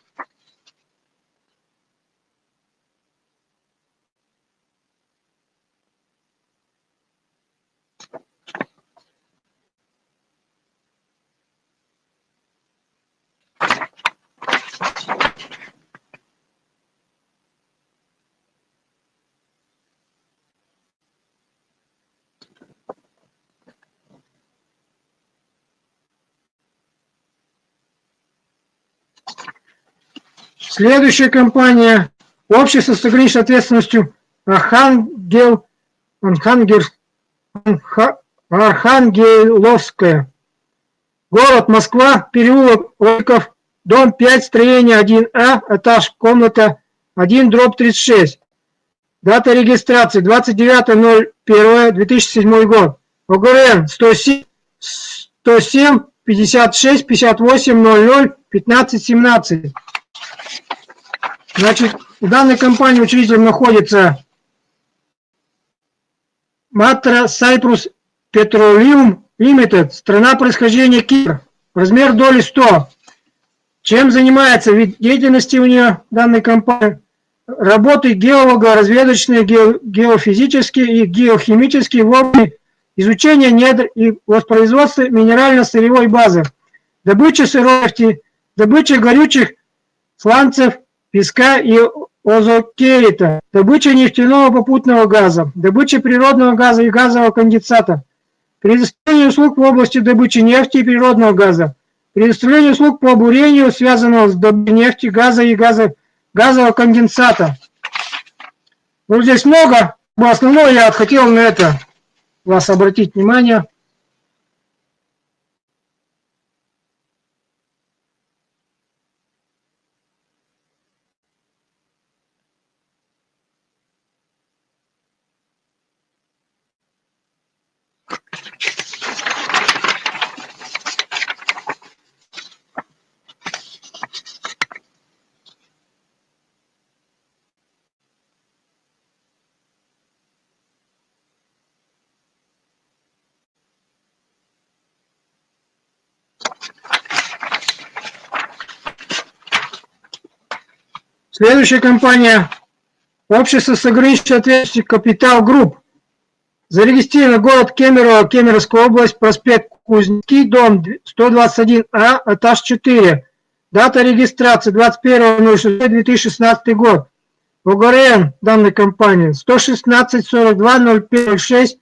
Следующая компания – общество с ограниченной ответственностью Архангел, Архангел, Архангеловская. Город Москва, переулок Ольков, дом 5, строение 1А, этаж, комната 1, дробь 36. Дата регистрации 29.01.2007 год. ОГРН 107, 107 56 58 00 15 17. Значит, в данной компании учредителем находится Матра Cyprus Petroleum Limited, страна происхождения Кипр, размер доли 100. Чем занимается вид деятельности у нее данной компании? Работы геолога, разведочные, ге, геофизические и геохимические в области изучения недр и воспроизводства минерально-сырьевой базы, добыча сырой нефти, добыча горючих сланцев, песка и озокерита, добыча нефтяного попутного газа, добыча природного газа и газового конденсата, предоставление услуг в области добычи нефти и природного газа, предоставление услуг по бурению, связанного с добычей нефти, газа и газа, газового конденсата. Ну, здесь много, но основное я хотел на это вас обратить внимание. Следующая компания – общество с ограниченной ответственностью «Капитал Групп». Зарегистрирован город Кемерово, Кемеровская область, проспект Кузнецкий, дом 121А, этаж 4. Дата регистрации 21.06.2016 год. ОГРН данной компании 116 42 05 06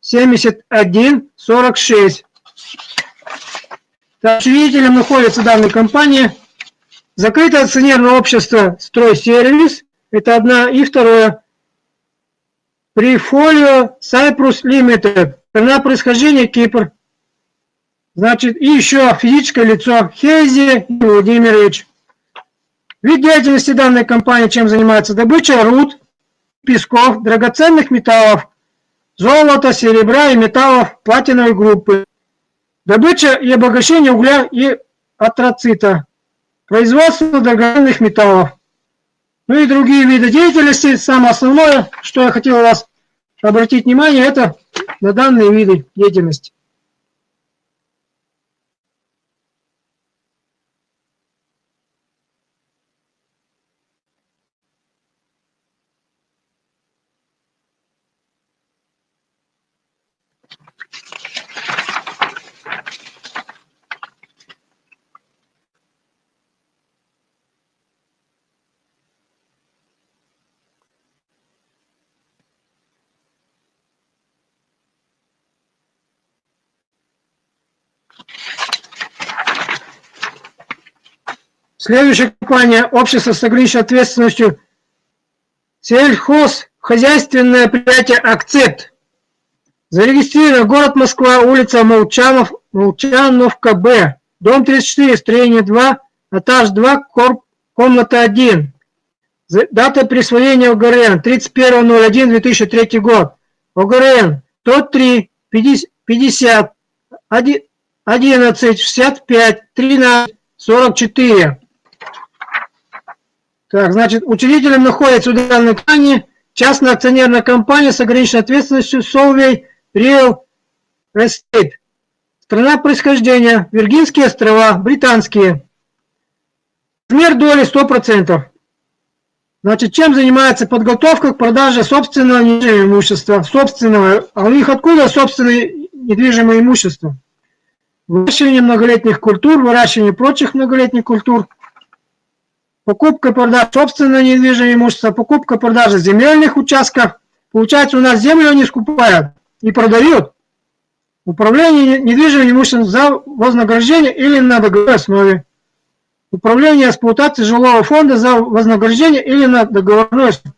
71 46. Учредителем находится данная компания Закрытое акционерное общество «Стройсервис» – это одна. И второе – Прифолио Cyprus Limited, страна происхождения Кипр. Значит, и еще физическое лицо Хези Владимирович. Вид деятельности данной компании чем занимается? Добыча руд, песков, драгоценных металлов, золота, серебра и металлов платиновой группы, добыча и обогащение угля и атроцита, производство драгоценных металлов, ну и другие виды деятельности. Самое основное, что я хотел вас обратить внимание, это на данные виды деятельности. Следующая компания – общество с ограниченной ответственностью сельхозхозяйственное предприятие «Акцепт». Зарегистрировано город Москва, улица Молчанов, Молчановка, Б, дом 34, строение 2, этаж 2, корп, комната 1. Дата присвоения ОГРН 31.01.2003 год. ОГРН 103 50 11 65 13 44. Так, значит, учредителем находится в компании частная акционерная компания с ограниченной ответственностью Solvay Real Estate. Страна происхождения – Виргинские острова, британские. Размер доли 100%. Значит, чем занимается подготовка к продаже собственного недвижимого имущества? Собственного. А у них откуда собственное недвижимое имущество? Выращивание многолетних культур, выращивание прочих многолетних культур – покупка продажа собственного недвижимого имущества, покупка продажа земельных участков. Получается, у нас землю они скупают и продают. Управление недвижимым имуществом за вознаграждение или на договорной основе. Управление эксплуатацией жилого фонда за вознаграждение или на договорной основе.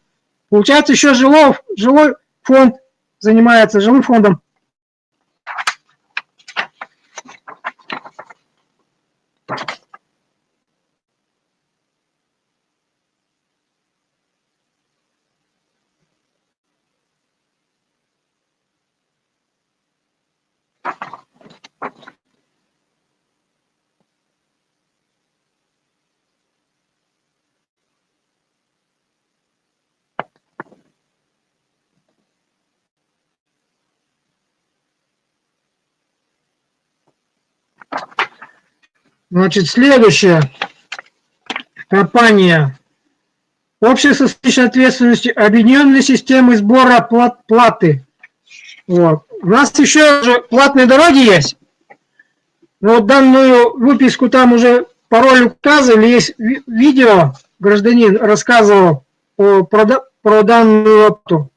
Получается, еще жилой, жилой фонд занимается жилым фондом. Значит, следующая компания. Общество с личной ответственностью системы сбора плат, платы. Вот. У нас еще же платные дороги есть. Но вот данную выписку там уже пароль указывали, есть видео, гражданин рассказывал о, про, про данную опту.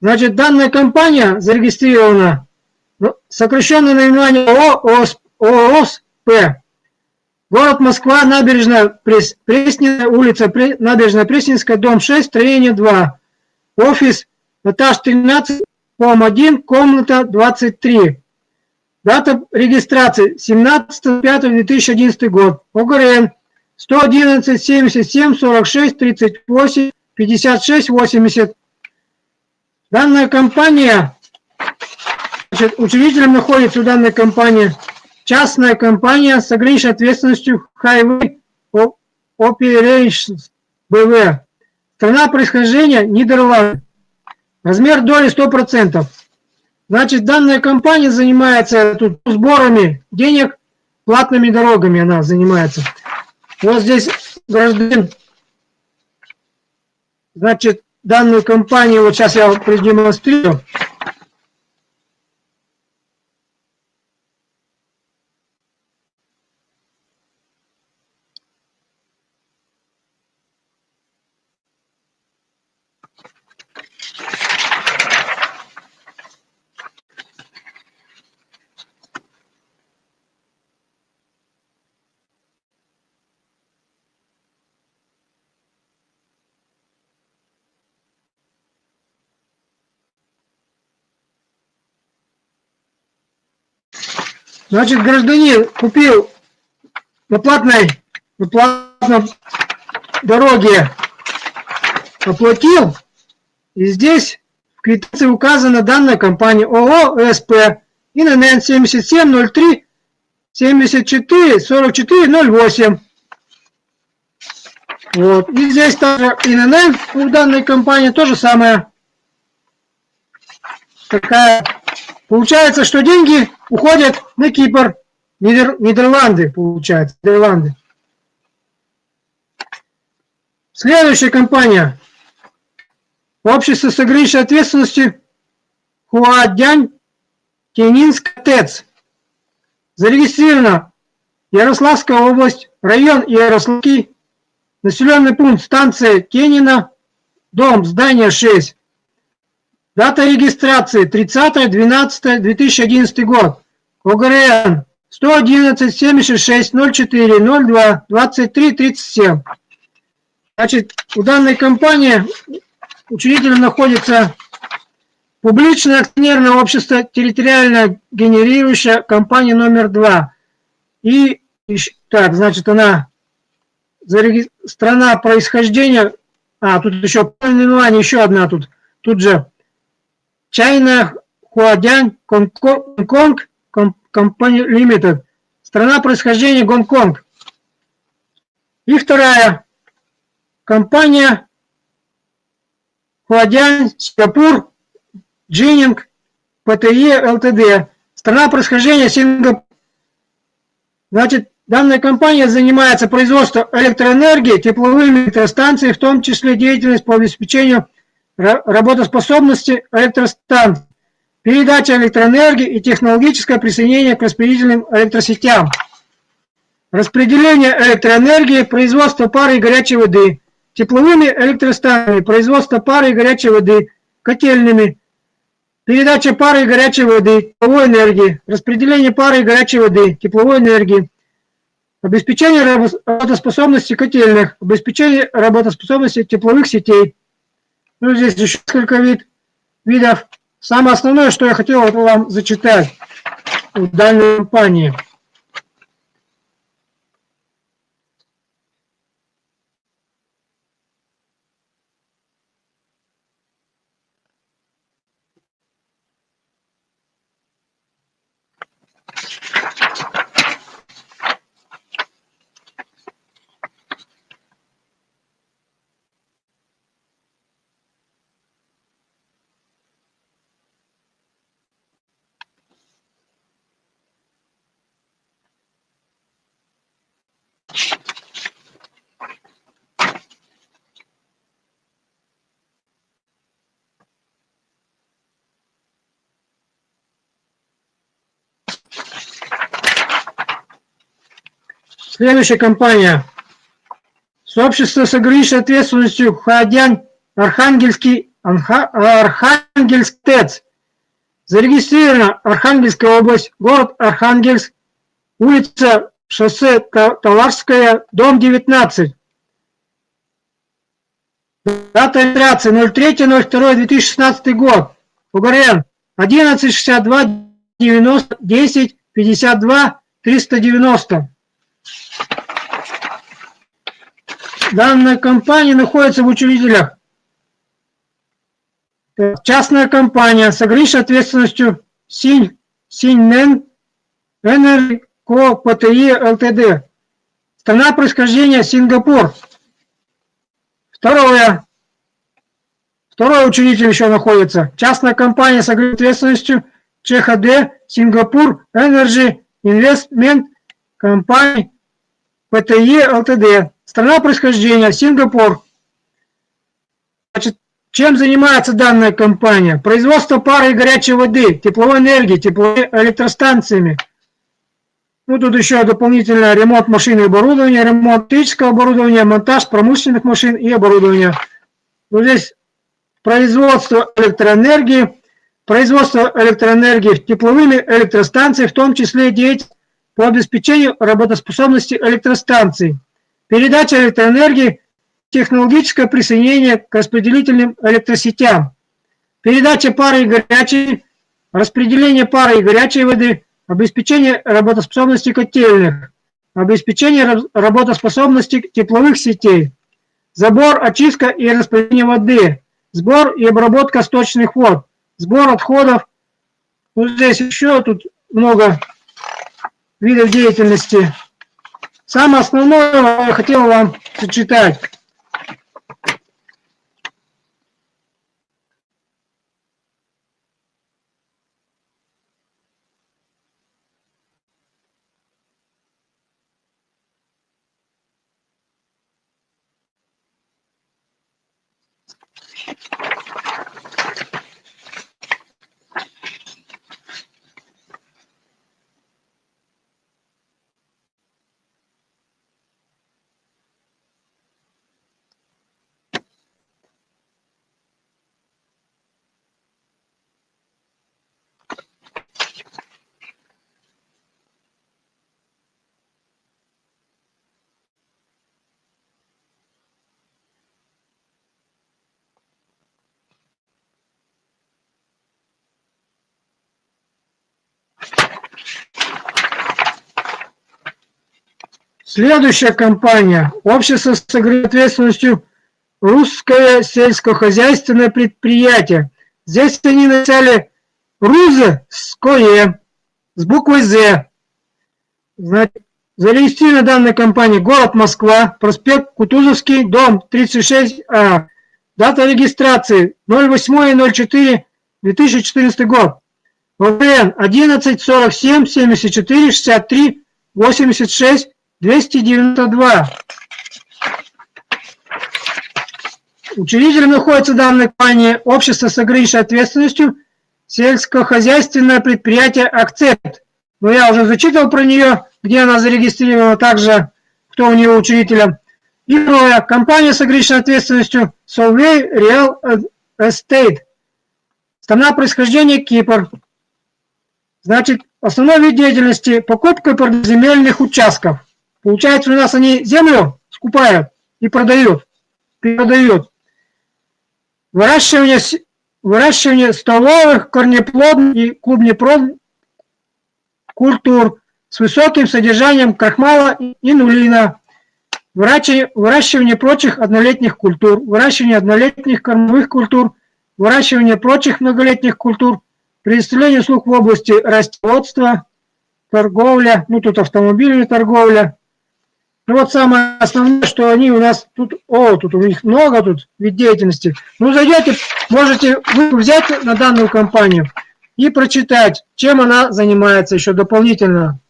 Значит, данная компания зарегистрирована, ну, сокращенное наименование ООО ООСП Город Москва, набережная Прес, Пресненная, улица набережная Пресненская, дом 6, строение 2. Офис, этаж 13, дом 1, комната 23. Дата регистрации 17.05.2011 год. ОГРН 111 77 46 38 56 80. Данная компания, значит, учредителем находится данная компания частная компания с ограниченной ответственностью Highway Operations BV. Страна происхождения Нидерланды. Размер доли 100%. Значит, данная компания занимается тут сборами денег, платными дорогами она занимается. Вот здесь гражданин, значит, данную компанию, вот сейчас я продемонстрирую. Значит, гражданин купил на платной, на платной дороге, оплатил, и здесь В квитанции указана данная компания ООО СП ИНН 7703 74 44 08. Вот. И здесь также ИНН у данной компании то же самое. Такая. Получается, что деньги уходят на Кипр. Нидер, Нидерланды, получается. Нидерланды. Следующая компания. Общество с ограниченной ответственностью Хуадянь Тенинск ТЭЦ. Зарегистрирована Ярославская область, район Ярославский, населенный пункт станция Тенина, дом, здание 6. Дата регистрации 30.12.2011 год. ОГРН 111 76 04 02 23 37. Значит, у данной компании учредителем находится публичное акционерное общество, территориально генерирующая компания номер два. И, так, значит, она страна происхождения, а, тут еще наименование, еще одна тут, тут же, China Huadian Гонконг Company Limited, страна происхождения Гонконг. И вторая компания Хуадян Сингапур Джининг ПТЕ ЛТД, страна происхождения Сингапур. Значит, данная компания занимается производством электроэнергии, тепловыми электростанциями, в том числе деятельность по обеспечению работоспособности электростанций, передача электроэнергии и технологическое присоединение к распределительным электросетям, распределение электроэнергии, производство пары и горячей воды, тепловыми электростанциями, производство пары и горячей воды, котельными, передача пары и горячей воды, тепловой энергии, распределение пары и горячей воды, тепловой энергии, обеспечение работоспособности котельных, обеспечение работоспособности тепловых сетей. Ну, здесь еще несколько вид, видов. Самое основное, что я хотел вам зачитать в данной компании – Следующая компания. Сообщество с ограниченной ответственностью Ходян Архангельский Архангельск ТЭЦ. Зарегистрирована Архангельская область, город Архангельск, улица шоссе Таларская, дом 19. Дата регистрации 03.02.2016 год. УГРН 1162 90 10 52 390. Данная компания находится в учредителях. Частная компания с ограниченной ответственностью Синь, Синьнен Энерго ПТИ ЛТД. Страна происхождения Сингапур. Второе. Второй учредитель еще находится. Частная компания с ограниченной ответственностью ЧХД Сингапур Energy Investment Company ПТЕ ЛТД. Страна происхождения Сингапур. Значит, чем занимается данная компания? Производство пары и горячей воды, тепловой энергии, тепловыми электростанциями. Ну, тут еще дополнительно ремонт машин и оборудования, ремонт технического оборудования, монтаж промышленных машин и оборудования. Вот здесь производство электроэнергии, производство электроэнергии тепловыми электростанциями, в том числе деятельность по обеспечению работоспособности электростанций, передача электроэнергии, технологическое присоединение к распределительным электросетям, передача пары и горячей, распределение пары и горячей воды, обеспечение работоспособности котельных, обеспечение работоспособности тепловых сетей, забор, очистка и распределение воды, сбор и обработка сточных вод, сбор отходов. Вот здесь еще тут много видов деятельности. Самое основное я хотел вам зачитать. Следующая компания. Общество с ответственностью русское сельскохозяйственное предприятие. Здесь они написали РУЗы с буквой З. Значит, зарегистрирована данная компания город Москва, проспект Кутузовский, дом 36А. Дата регистрации 08.04.2014 год. ВПН 11 47 74 63 86 292. Учредителем находится данная компания общество с ограниченной ответственностью сельскохозяйственное предприятие «Акцепт». Но я уже зачитывал про нее, где она зарегистрирована, также кто у нее учредителем. И второе. Компания с ограниченной ответственностью Solvay Real Estate. Страна происхождения Кипр. Значит, основной вид деятельности – покупка земельных участков. Получается, у нас они землю скупают и продают, передают. Выращивание, выращивание столовых, корнеплодных и клубнеплодных культур с высоким содержанием крахмала и нулина. Выращивание, выращивание прочих однолетних культур, выращивание однолетних кормовых культур, выращивание прочих многолетних культур, предоставление услуг в области растоводства, торговля, ну тут автомобильная торговля, ну вот самое основное, что они у нас тут, о, тут у них много тут вид деятельности. Ну зайдете, можете вы взять на данную компанию и прочитать, чем она занимается еще дополнительно.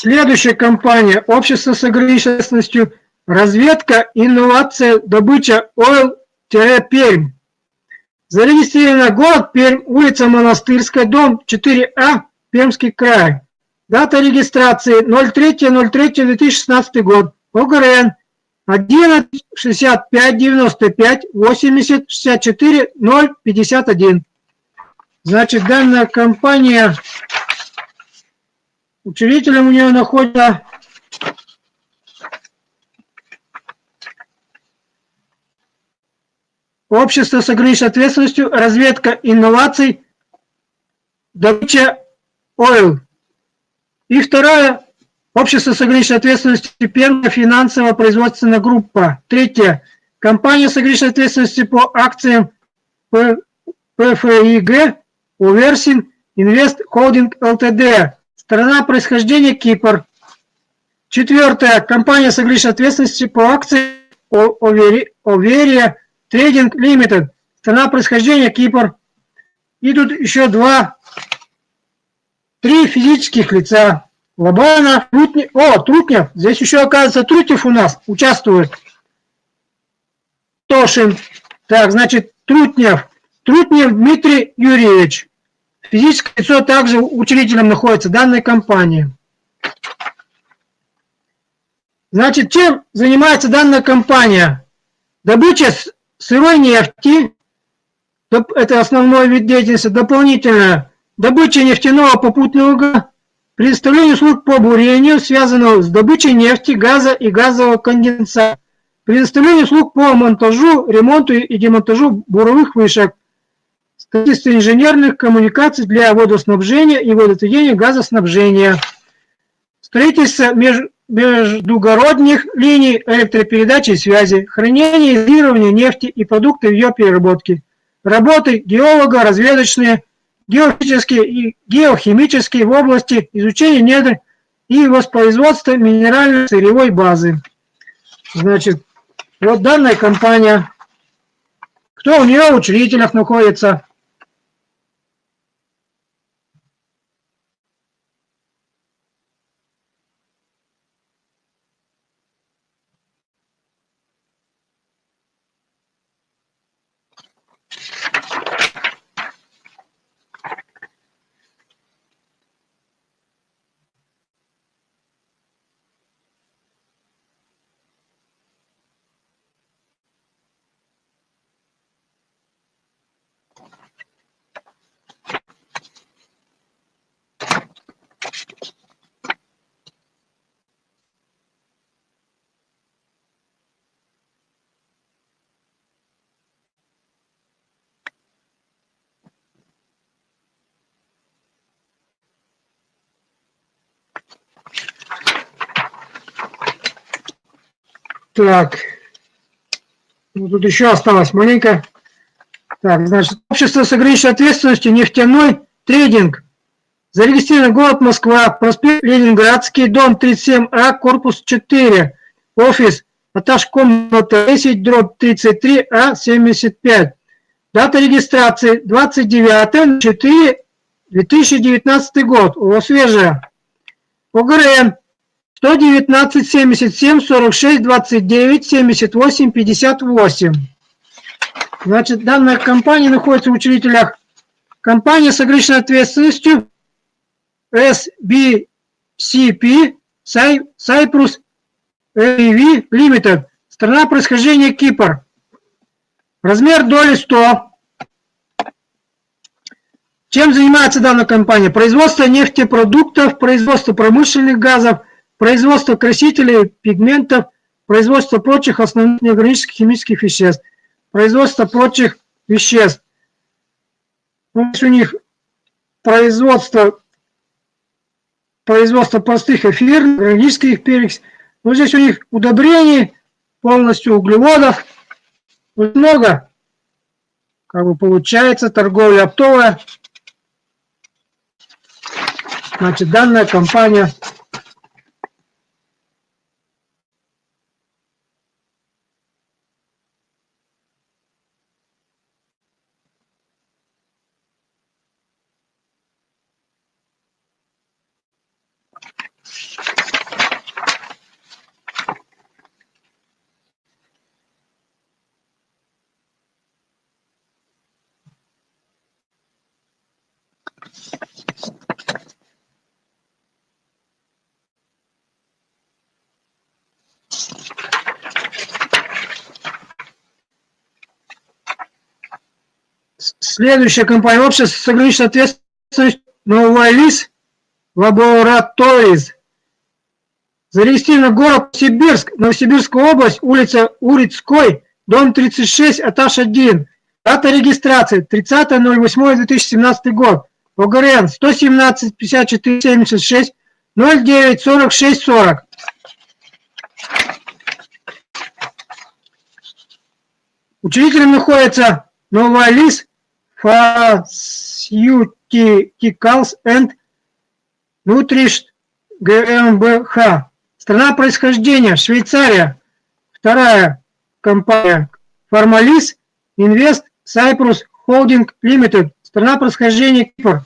Следующая компания – общество с ограниченностью разведка, инновация, добыча Ойл-Пермь. Зарегистрировано город Пермь, улица Монастырская, дом 4А, Пермский край. Дата регистрации 03.03.2016 год. ОГРН 11 65 95 80 64 051. Значит, данная компания Учредителем у нее находится общество с ограниченной ответственностью, разведка инноваций, добыча ойл. И второе, общество с ограниченной ответственностью, первая финансово-производственная группа. Третье, компания с ограниченной ответственностью по акциям ПФИГ, Уверсин, Инвест Холдинг ЛТД. Страна происхождения Кипр. Четвертое. Компания с ограниченной ответственностью по акции Оверия Трейдинг Лимитед. Страна происхождения Кипр. И тут еще два, три физических лица. Лобана, Трутнев. О, Трутнев. Здесь еще, оказывается, Трутнев у нас участвует. Тошин. Так, значит, Трутнев. Трутнев Дмитрий Юрьевич. Физическое лицо также учредителем находится данной компании. Значит, чем занимается данная компания? Добыча сырой нефти, это основной вид деятельности, дополнительно добыча нефтяного попутного газа, предоставление услуг по бурению, связанного с добычей нефти, газа и газового конденсата, предоставление услуг по монтажу, ремонту и демонтажу буровых вышек, строительство инженерных коммуникаций для водоснабжения и водоотведения газоснабжения, строительство меж, междугородних линий электропередачи и связи, хранение и изолирование нефти и продуктов ее переработки, работы геолога, разведочные, геофизические и геохимические в области изучения недр и воспроизводства минеральной сырьевой базы. Значит, вот данная компания, кто у нее? В учредителях находится, Так. Ну, тут еще осталось маленько. Так, значит, общество с ограниченной ответственностью нефтяной трейдинг. Зарегистрирован город Москва, проспект Ленинградский, дом 37А, корпус 4, офис, этаж комната 10, дробь 33А, 75. Дата регистрации 29 4 2019 год, у вас свежая. ОГРН 119, 77, 46, 29, 78, 58. Значит, данная компания находится в учредителях. Компания с ограниченной ответственностью SBCP Cyprus AV Limited. Страна происхождения Кипр. Размер доли 100. Чем занимается данная компания? Производство нефтепродуктов, производство промышленных газов, производство красителей, пигментов, производство прочих основных неорганических химических веществ, производство прочих веществ. Здесь у них производство, производство простых эфирных, органических перекись. Вот здесь у них удобрений, полностью углеводов. Вот много. Как бы получается торговля оптовая. Значит, данная компания Следующая компания общество с ограниченной ответственностью Новолис Laboratories. Зарегистрирован город Сибирск, Новосибирская область, улица Урицкой, дом 36, этаж 1. Дата регистрации 30.08.2017 год. ОГРН 117 54 76 09 46 40. Учредителем находится Новолис Pharmaceuticals and Nutrition GmbH. Страна происхождения Швейцария. Вторая компания Формалис Invest Cyprus Holding Limited. Страна происхождения Кипр.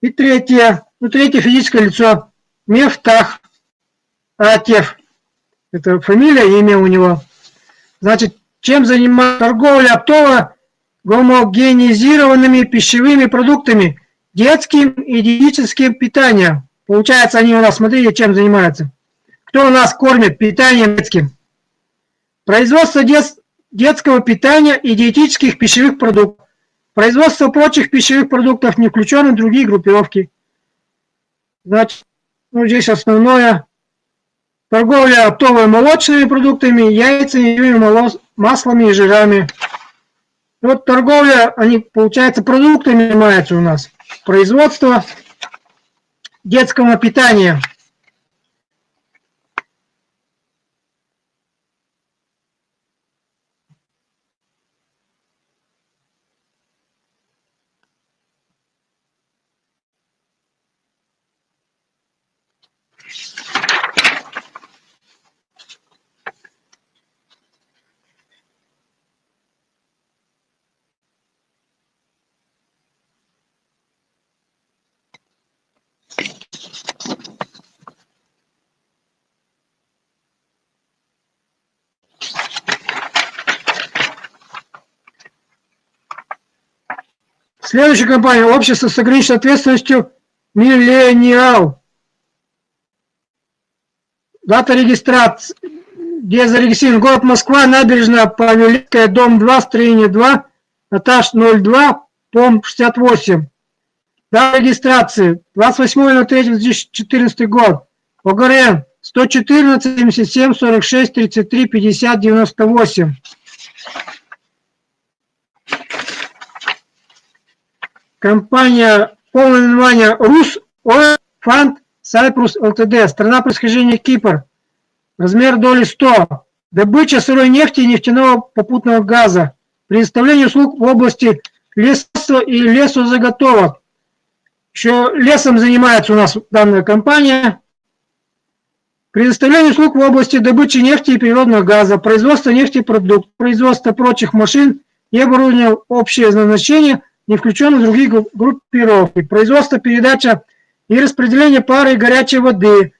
И третье, ну третье физическое лицо Мефтах Атев. Это фамилия имя у него. Значит, чем занимается торговля оптово гомогенизированными пищевыми продуктами, детским и диетическим питанием. Получается, они у нас, смотрите, чем занимаются. Кто у нас кормит питанием детским? Производство дет, детского питания и диетических пищевых продуктов. Производство прочих пищевых продуктов не включено в другие группировки. Значит, ну, здесь основное торговля оптовыми молочными продуктами, яйцами, маслами и жирами. Вот торговля, они, получается, продуктами занимаются у нас. Производство детского питания – Следующая компания – общество с ограниченной ответственностью «Миллениал». Дата регистрации, где зарегистрирован город Москва, набережная Павелецкая, дом 2, строение 2, этаж 02, пом 68. Дата регистрации 28.03.2014 год. ОГРН 114 77 46 33 50 98. Компания, полное название Рус Oil Fund Cyprus Ltd. Страна происхождения Кипр. Размер доли 100. Добыча сырой нефти и нефтяного попутного газа. Предоставление услуг в области лесовства и лесозаготовок. Еще лесом занимается у нас данная компания. Предоставление услуг в области добычи нефти и природного газа, производство нефтепродуктов, производство прочих машин и оборудования общее назначение – не включен в другие группировки. Производство, передача и распределение пары и горячей воды,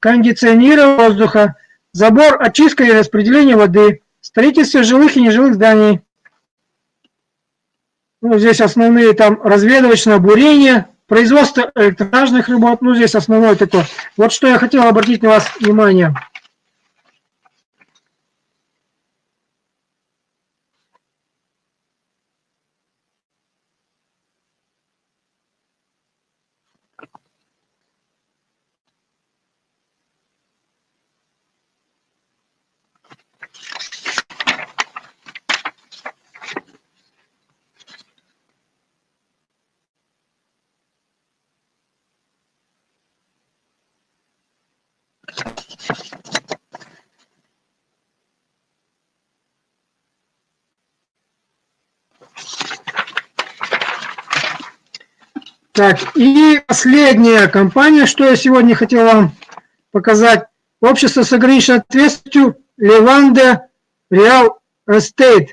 кондиционирование воздуха, забор, очистка и распределение воды, строительство жилых и нежилых зданий. Ну, здесь основные там разведывочное бурение, производство электражных работ, ну здесь основное такое. Вот что я хотел обратить на вас внимание. Так, и последняя компания, что я сегодня хотел вам показать. Общество с ограниченной ответственностью Леванде Реал Эстейт.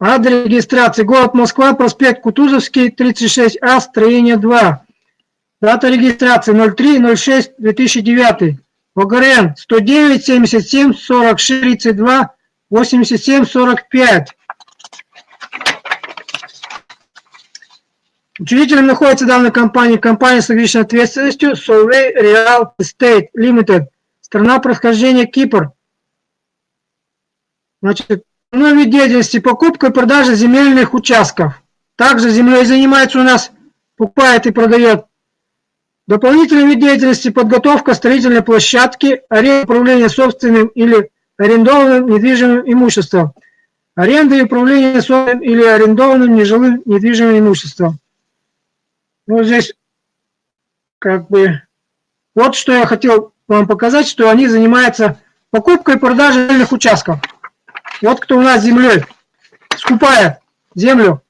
Адрес регистрации. Город Москва, проспект Кутузовский, 36А, строение 2. Дата регистрации 03.06.2009. ОГРН 109 77 46 32 87 45. Учредителем находится данная компания, компания с ограниченной ответственностью Solvay Real Estate Limited, страна происхождения Кипр. Значит, основной вид деятельности покупка и продажа земельных участков. Также землей занимается у нас, покупает и продает. Дополнительный вид деятельности подготовка строительной площадки, аренда управления собственным или арендованным недвижимым имуществом. Аренда и управление собственным или арендованным нежилым недвижимым имуществом. Ну, здесь как бы... Вот что я хотел вам показать, что они занимаются покупкой и продажей земельных участков. Вот кто у нас землей скупает землю.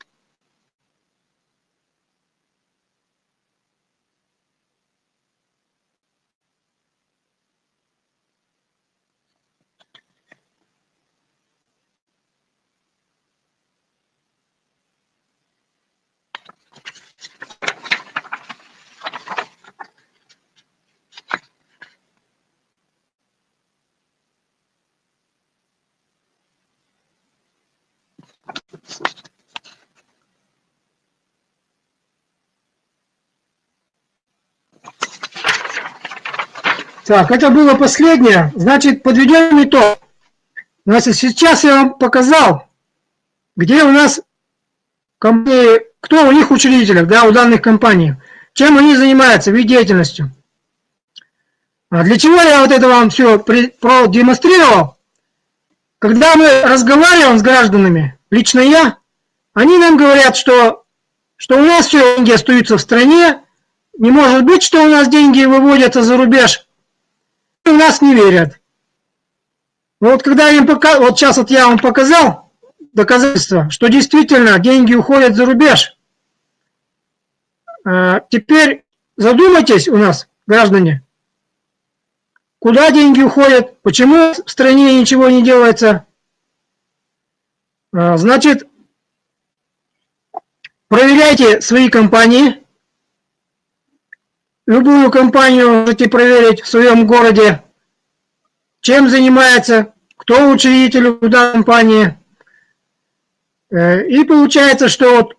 Так, это было последнее. Значит, подведем итог. Значит, сейчас я вам показал, где у нас компании, кто у них учредитель, да, у данных компаний, чем они занимаются, вид деятельностью. А для чего я вот это вам все продемонстрировал? Когда мы разговариваем с гражданами, лично я, они нам говорят, что, что у нас все деньги остаются в стране, не может быть, что у нас деньги выводятся за рубеж, и у нас не верят. Но вот когда им пока, вот сейчас вот я вам показал доказательства, что действительно деньги уходят за рубеж, а, теперь задумайтесь у нас, граждане, куда деньги уходят, почему в стране ничего не делается. А, значит, проверяйте свои компании, любую компанию можете проверить в своем городе, чем занимается, кто учредитель в данной компании. Э, и получается, что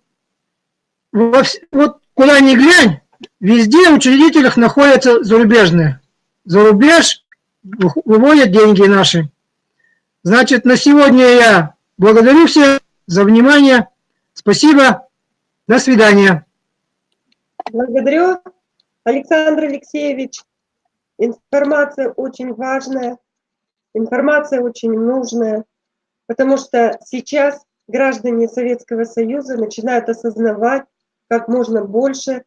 вот, вот куда ни глянь, везде в учредителях находятся зарубежные. За рубеж выводят деньги наши. Значит, на сегодня я благодарю всех за внимание. Спасибо. До свидания. Благодарю, Александр Алексеевич. Информация очень важная. Информация очень нужная, потому что сейчас граждане Советского Союза начинают осознавать как можно больше,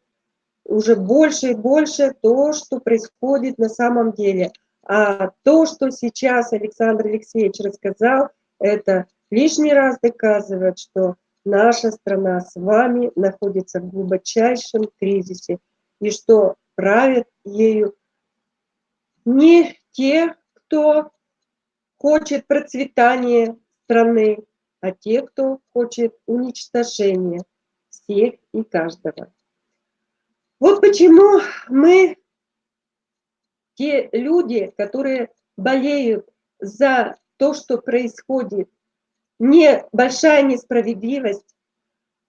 уже больше и больше то, что происходит на самом деле. А то, что сейчас Александр Алексеевич рассказал, это лишний раз доказывает, что наша страна с вами находится в глубочайшем кризисе, и что правят ею не те, кто хочет процветания страны, а те, кто хочет уничтожения всех и каждого. Вот почему мы, те люди, которые болеют за то, что происходит, не большая несправедливость,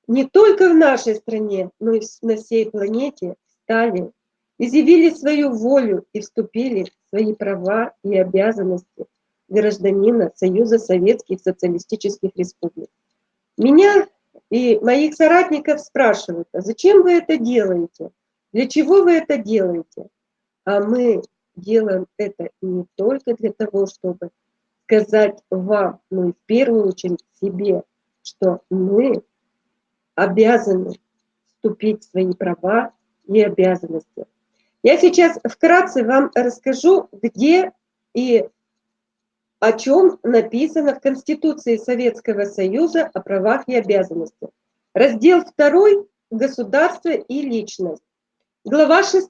не только в нашей стране, но и на всей планете, стали, изъявили свою волю и вступили в свои права и обязанности гражданина Союза Советских Социалистических Республик. Меня и моих соратников спрашивают, а зачем вы это делаете? Для чего вы это делаете? А мы делаем это не только для того, чтобы сказать вам, но и в первую очередь себе, что мы обязаны вступить в свои права и обязанности. Я сейчас вкратце вам расскажу, где и о чем написано в Конституции Советского Союза о правах и обязанностях. Раздел 2 «Государство и личность». Глава 6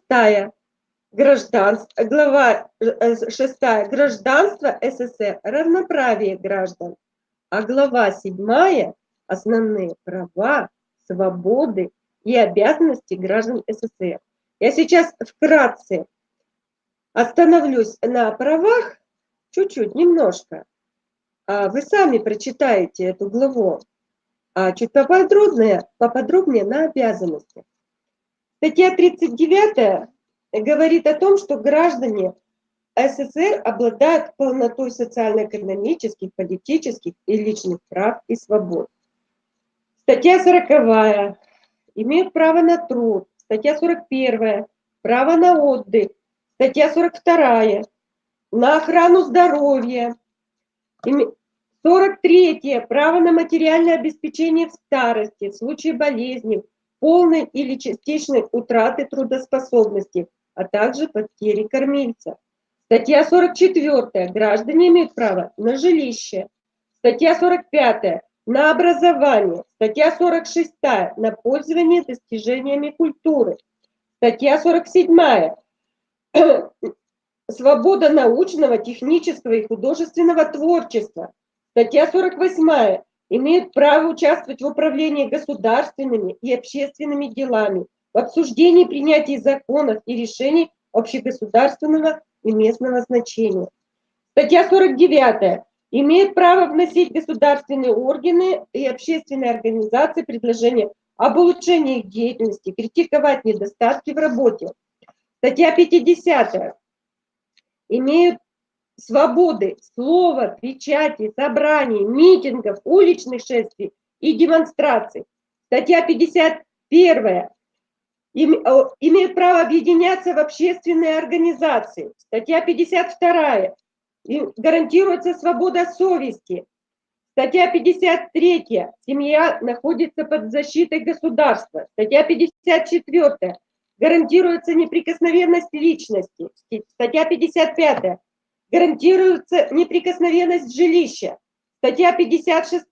гражданство, глава 6 гражданство СССР, равноправие граждан, а глава 7 основные права, свободы и обязанности граждан СССР. Я сейчас вкратце остановлюсь на правах, чуть-чуть, немножко. А вы сами прочитаете эту главу, а чуть поподробнее, поподробнее на обязанности. Статья 39 говорит о том, что граждане СССР обладают полнотой социально-экономических, политических и личных прав и свобод. Статья 40 имеют право на труд. Статья 41 право на отдых. Статья 42 на охрану здоровья. 43. Право на материальное обеспечение в старости, в случае болезни, полной или частичной утраты трудоспособности, а также потери кормильца. Статья 44. Граждане имеют право на жилище. Статья 45. На образование. Статья 46. На пользование достижениями культуры. Статья 47 (clears throat) свобода научного, технического и художественного творчества. Статья 48 имеют право участвовать в управлении государственными и общественными делами, в обсуждении и принятии законов и решений общегосударственного и местного значения. Статья 49 имеют право вносить государственные органы и общественные организации предложения об улучшении их деятельности, критиковать недостатки в работе. Статья 50 имеют свободы слова, печати, собраний, митингов, уличных шествий и демонстраций. Статья 51 имеют право объединяться в общественные организации. Статья 52 гарантируется свобода совести. Статья 53. Семья находится под защитой государства. Статья 54. Гарантируется неприкосновенность личности. Статья 55. Гарантируется неприкосновенность жилища. Статья 56.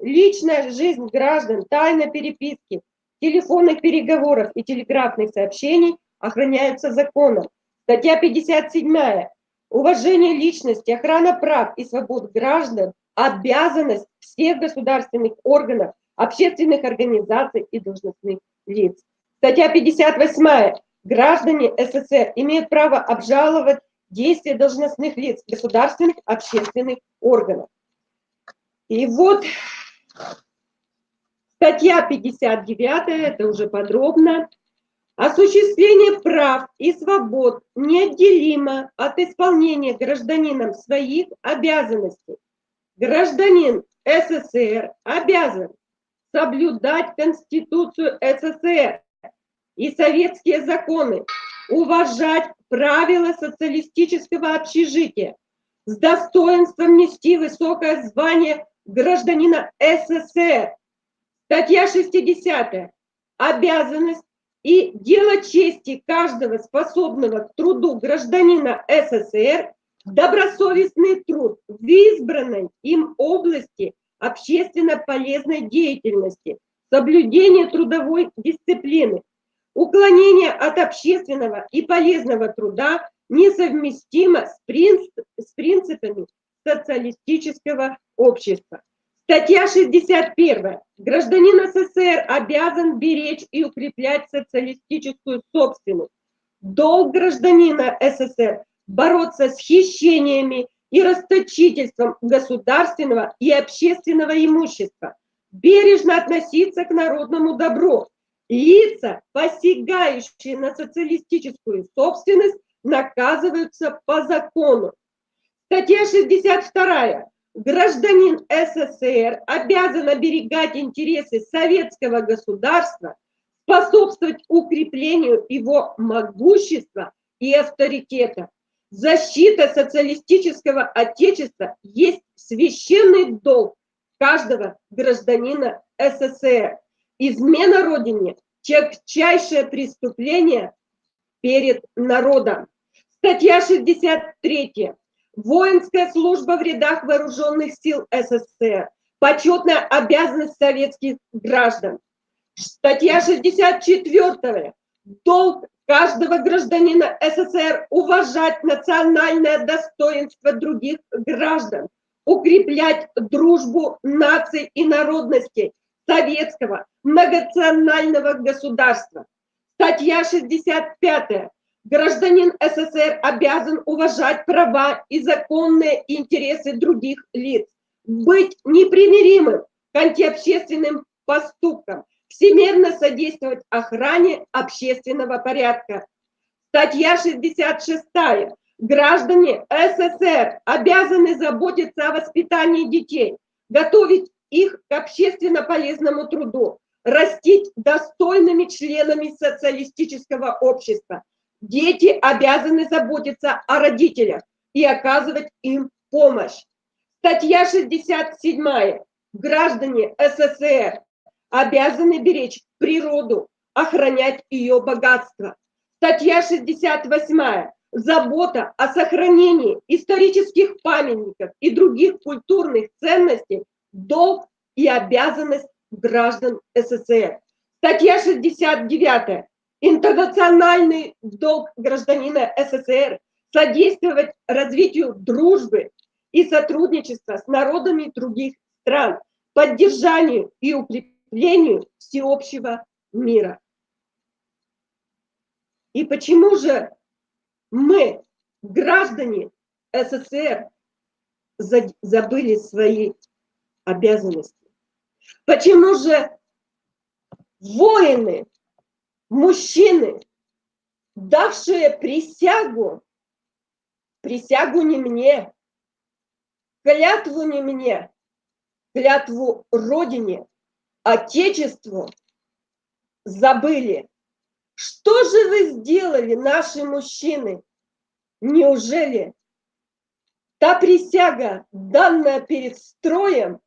Личная жизнь граждан, тайна переписки, телефонных переговоров и телеграфных сообщений охраняются законом. Статья 57. Уважение личности, охрана прав и свобод граждан – обязанность всех государственных органов, общественных организаций и должностных лиц. Статья 58. Граждане СССР имеют право обжаловать действия должностных лиц государственных общественных органов. И вот Статья 59, это уже подробно. Осуществление прав и свобод неотделимо от исполнения гражданином своих обязанностей. Гражданин СССР обязан соблюдать Конституцию СССР и советские законы, уважать правила социалистического общежития, с достоинством нести высокое звание гражданина СССР, Статья 60. Обязанность и дело чести каждого способного к труду гражданина СССР добросовестный труд в избранной им области общественно полезной деятельности, соблюдение трудовой дисциплины, уклонение от общественного и полезного труда несовместимо с, с принципами социалистического общества. Статья 61. Гражданин СССР обязан беречь и укреплять социалистическую собственность. Долг гражданина СССР бороться с хищениями и расточительством государственного и общественного имущества, бережно относиться к народному добру. Лица, посягающие на социалистическую собственность, наказываются по закону. Статья 62 гражданин СССР обязан оберегать интересы советского государства, способствовать укреплению его могущества и авторитета. Защита социалистического отечества есть священный долг каждого гражданина СССР. Измена Родине – тягчайшее преступление перед народом. Статья 63 Воинская служба в рядах вооруженных сил СССР. Почетная обязанность советских граждан. Статья 64. Долг каждого гражданина СССР уважать национальное достоинство других граждан, укреплять дружбу наций и народностей советского многонационального государства. Статья 65 Гражданин СССР обязан уважать права и законные интересы других лиц, быть непримиримым к антиобщественным поступкам, всемерно содействовать охране общественного порядка. Статья 66. Граждане СССР обязаны заботиться о воспитании детей, готовить их к общественно полезному труду, растить достойными членами социалистического общества, Дети обязаны заботиться о родителях и оказывать им помощь. Статья 67. Граждане СССР обязаны беречь природу, охранять ее богатство. Статья 68. Забота о сохранении исторических памятников и других культурных ценностей – долг и обязанность граждан СССР. Статья 69 интернациональный долг гражданина СССР содействовать развитию дружбы и сотрудничества с народами других стран, поддержанию и укреплению всеобщего мира. И почему же мы, граждане СССР, забыли свои обязанности? Почему же воины мужчины, давшие присягу присягу не мне, клятву не мне, клятву Родине, Отечеству забыли. Что же вы сделали, наши мужчины? Неужели та присяга, данная перед строем,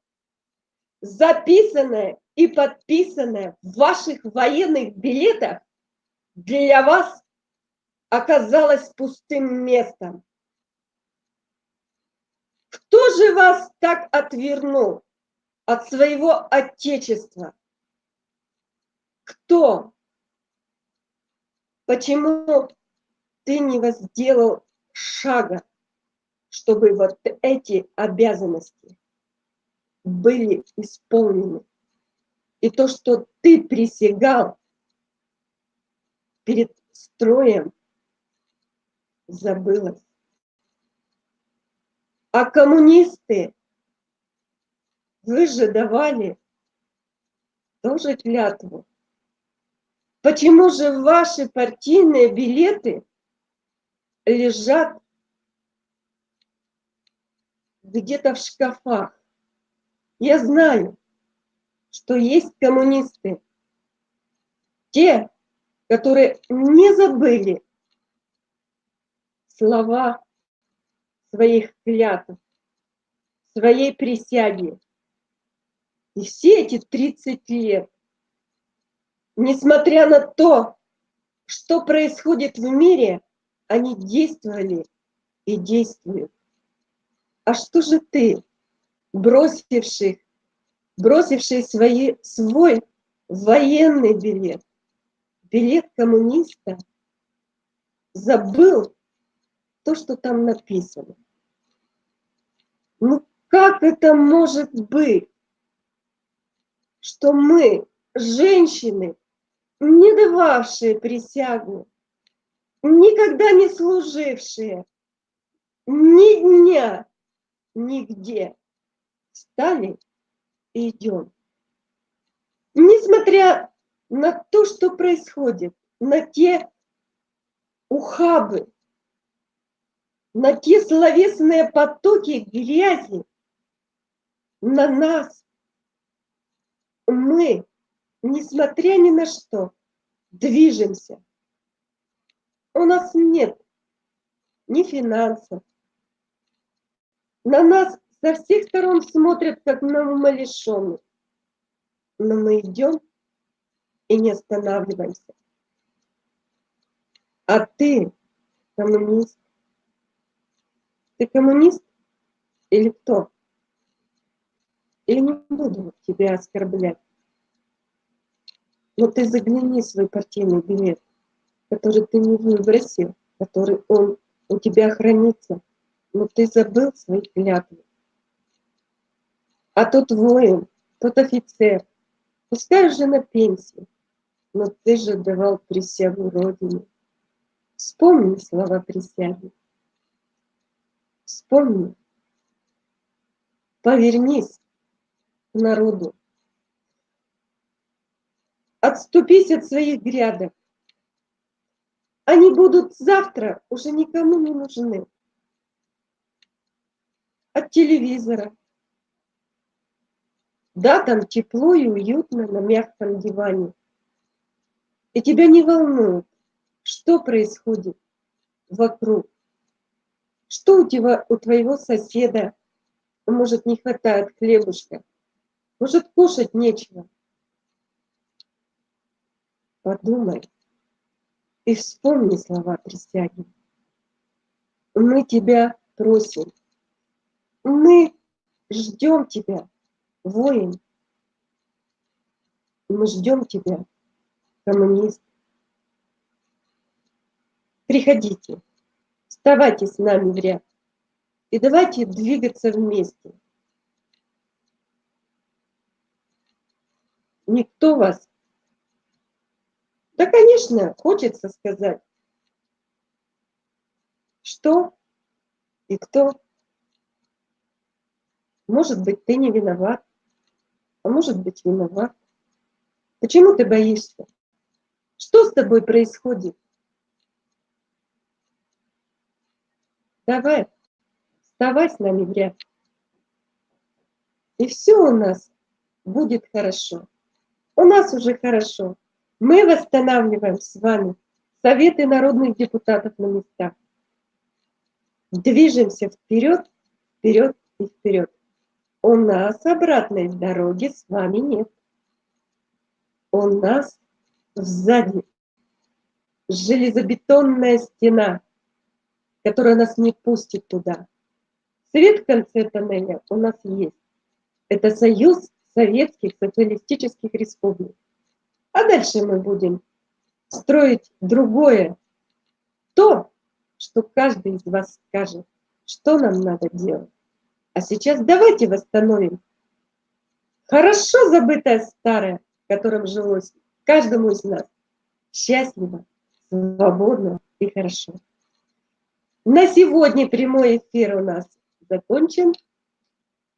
записанная и подписанная в ваших военных билетах, для вас оказалась пустым местом? Кто же вас так отвернул от своего Отечества? Кто? Почему ты не возделал шага, чтобы вот эти обязанности были исполнены? И то, что ты присягал перед строем, забылось. А коммунисты, вы же давали тоже клятву. Почему же ваши партийные билеты лежат где-то в шкафах? Я знаю, что есть коммунисты, те, которые не забыли слова своих клятв, своей присяги. И все эти 30 лет, несмотря на то, что происходит в мире, они действовали и действуют. А что же ты, бросивший, бросивший свои, свой военный билет, билет коммуниста, забыл то, что там написано. Ну как это может быть, что мы, женщины, не дававшие присягу, никогда не служившие, ни дня, нигде, стали и идем. Несмотря на то, что происходит, на те ухабы, на те словесные потоки грязи, на нас. Мы, несмотря ни на что, движемся. У нас нет ни финансов. На нас со всех сторон смотрят, как на умалишенных. Но мы идем и не останавливаемся. А ты, коммунист, ты коммунист или кто? Или не буду тебя оскорблять. Но ты загляни в свой партийный билет, который ты не выбросил, который он у тебя хранится, но ты забыл свои клятвы. А тот воин, тот офицер, пускай уже на пенсии, но ты же давал присягу Родине. Вспомни слова присяги. Вспомни. Повернись к народу. Отступись от своих грядок. Они будут завтра уже никому не нужны. От телевизора. Да, там тепло и уютно на мягком диване. И тебя не волнует, что происходит вокруг. Что у тебя, у твоего соседа, может, не хватает хлебушка? Может, кушать нечего? Подумай и вспомни слова присяги. Мы тебя просим. Мы ждем тебя, воин. Мы ждем тебя, коммунист. Приходите. Вставайте с нами в ряд. И давайте двигаться вместе. Никто вас... Да, конечно, хочется сказать, что и кто. Может быть, ты не виноват, а может быть, виноват. Почему ты боишься? Что с тобой происходит? давай, вставай с нами в ряд. И все у нас будет хорошо. У нас уже хорошо. Мы восстанавливаем с вами советы народных депутатов на местах. Движемся вперед, вперед и вперед. У нас обратной дороги с вами нет. У нас сзади железобетонная стена, которая нас не пустит туда. Свет в конце тоннеля у нас есть. Это союз советских социалистических республик. А дальше мы будем строить другое. То, что каждый из вас скажет, что нам надо делать. А сейчас давайте восстановим хорошо забытое старое, в котором жилось каждому из нас счастливо, свободно и хорошо. На сегодня прямой эфир у нас закончен.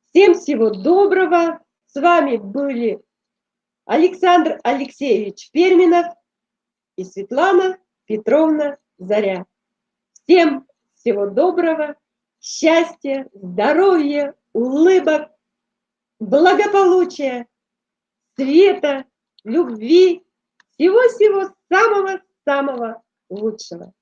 Всем всего доброго. С вами были Александр Алексеевич Перминов и Светлана Петровна Заря. Всем всего доброго, счастья, здоровья, улыбок, благополучия, света, любви, всего-всего самого-самого лучшего.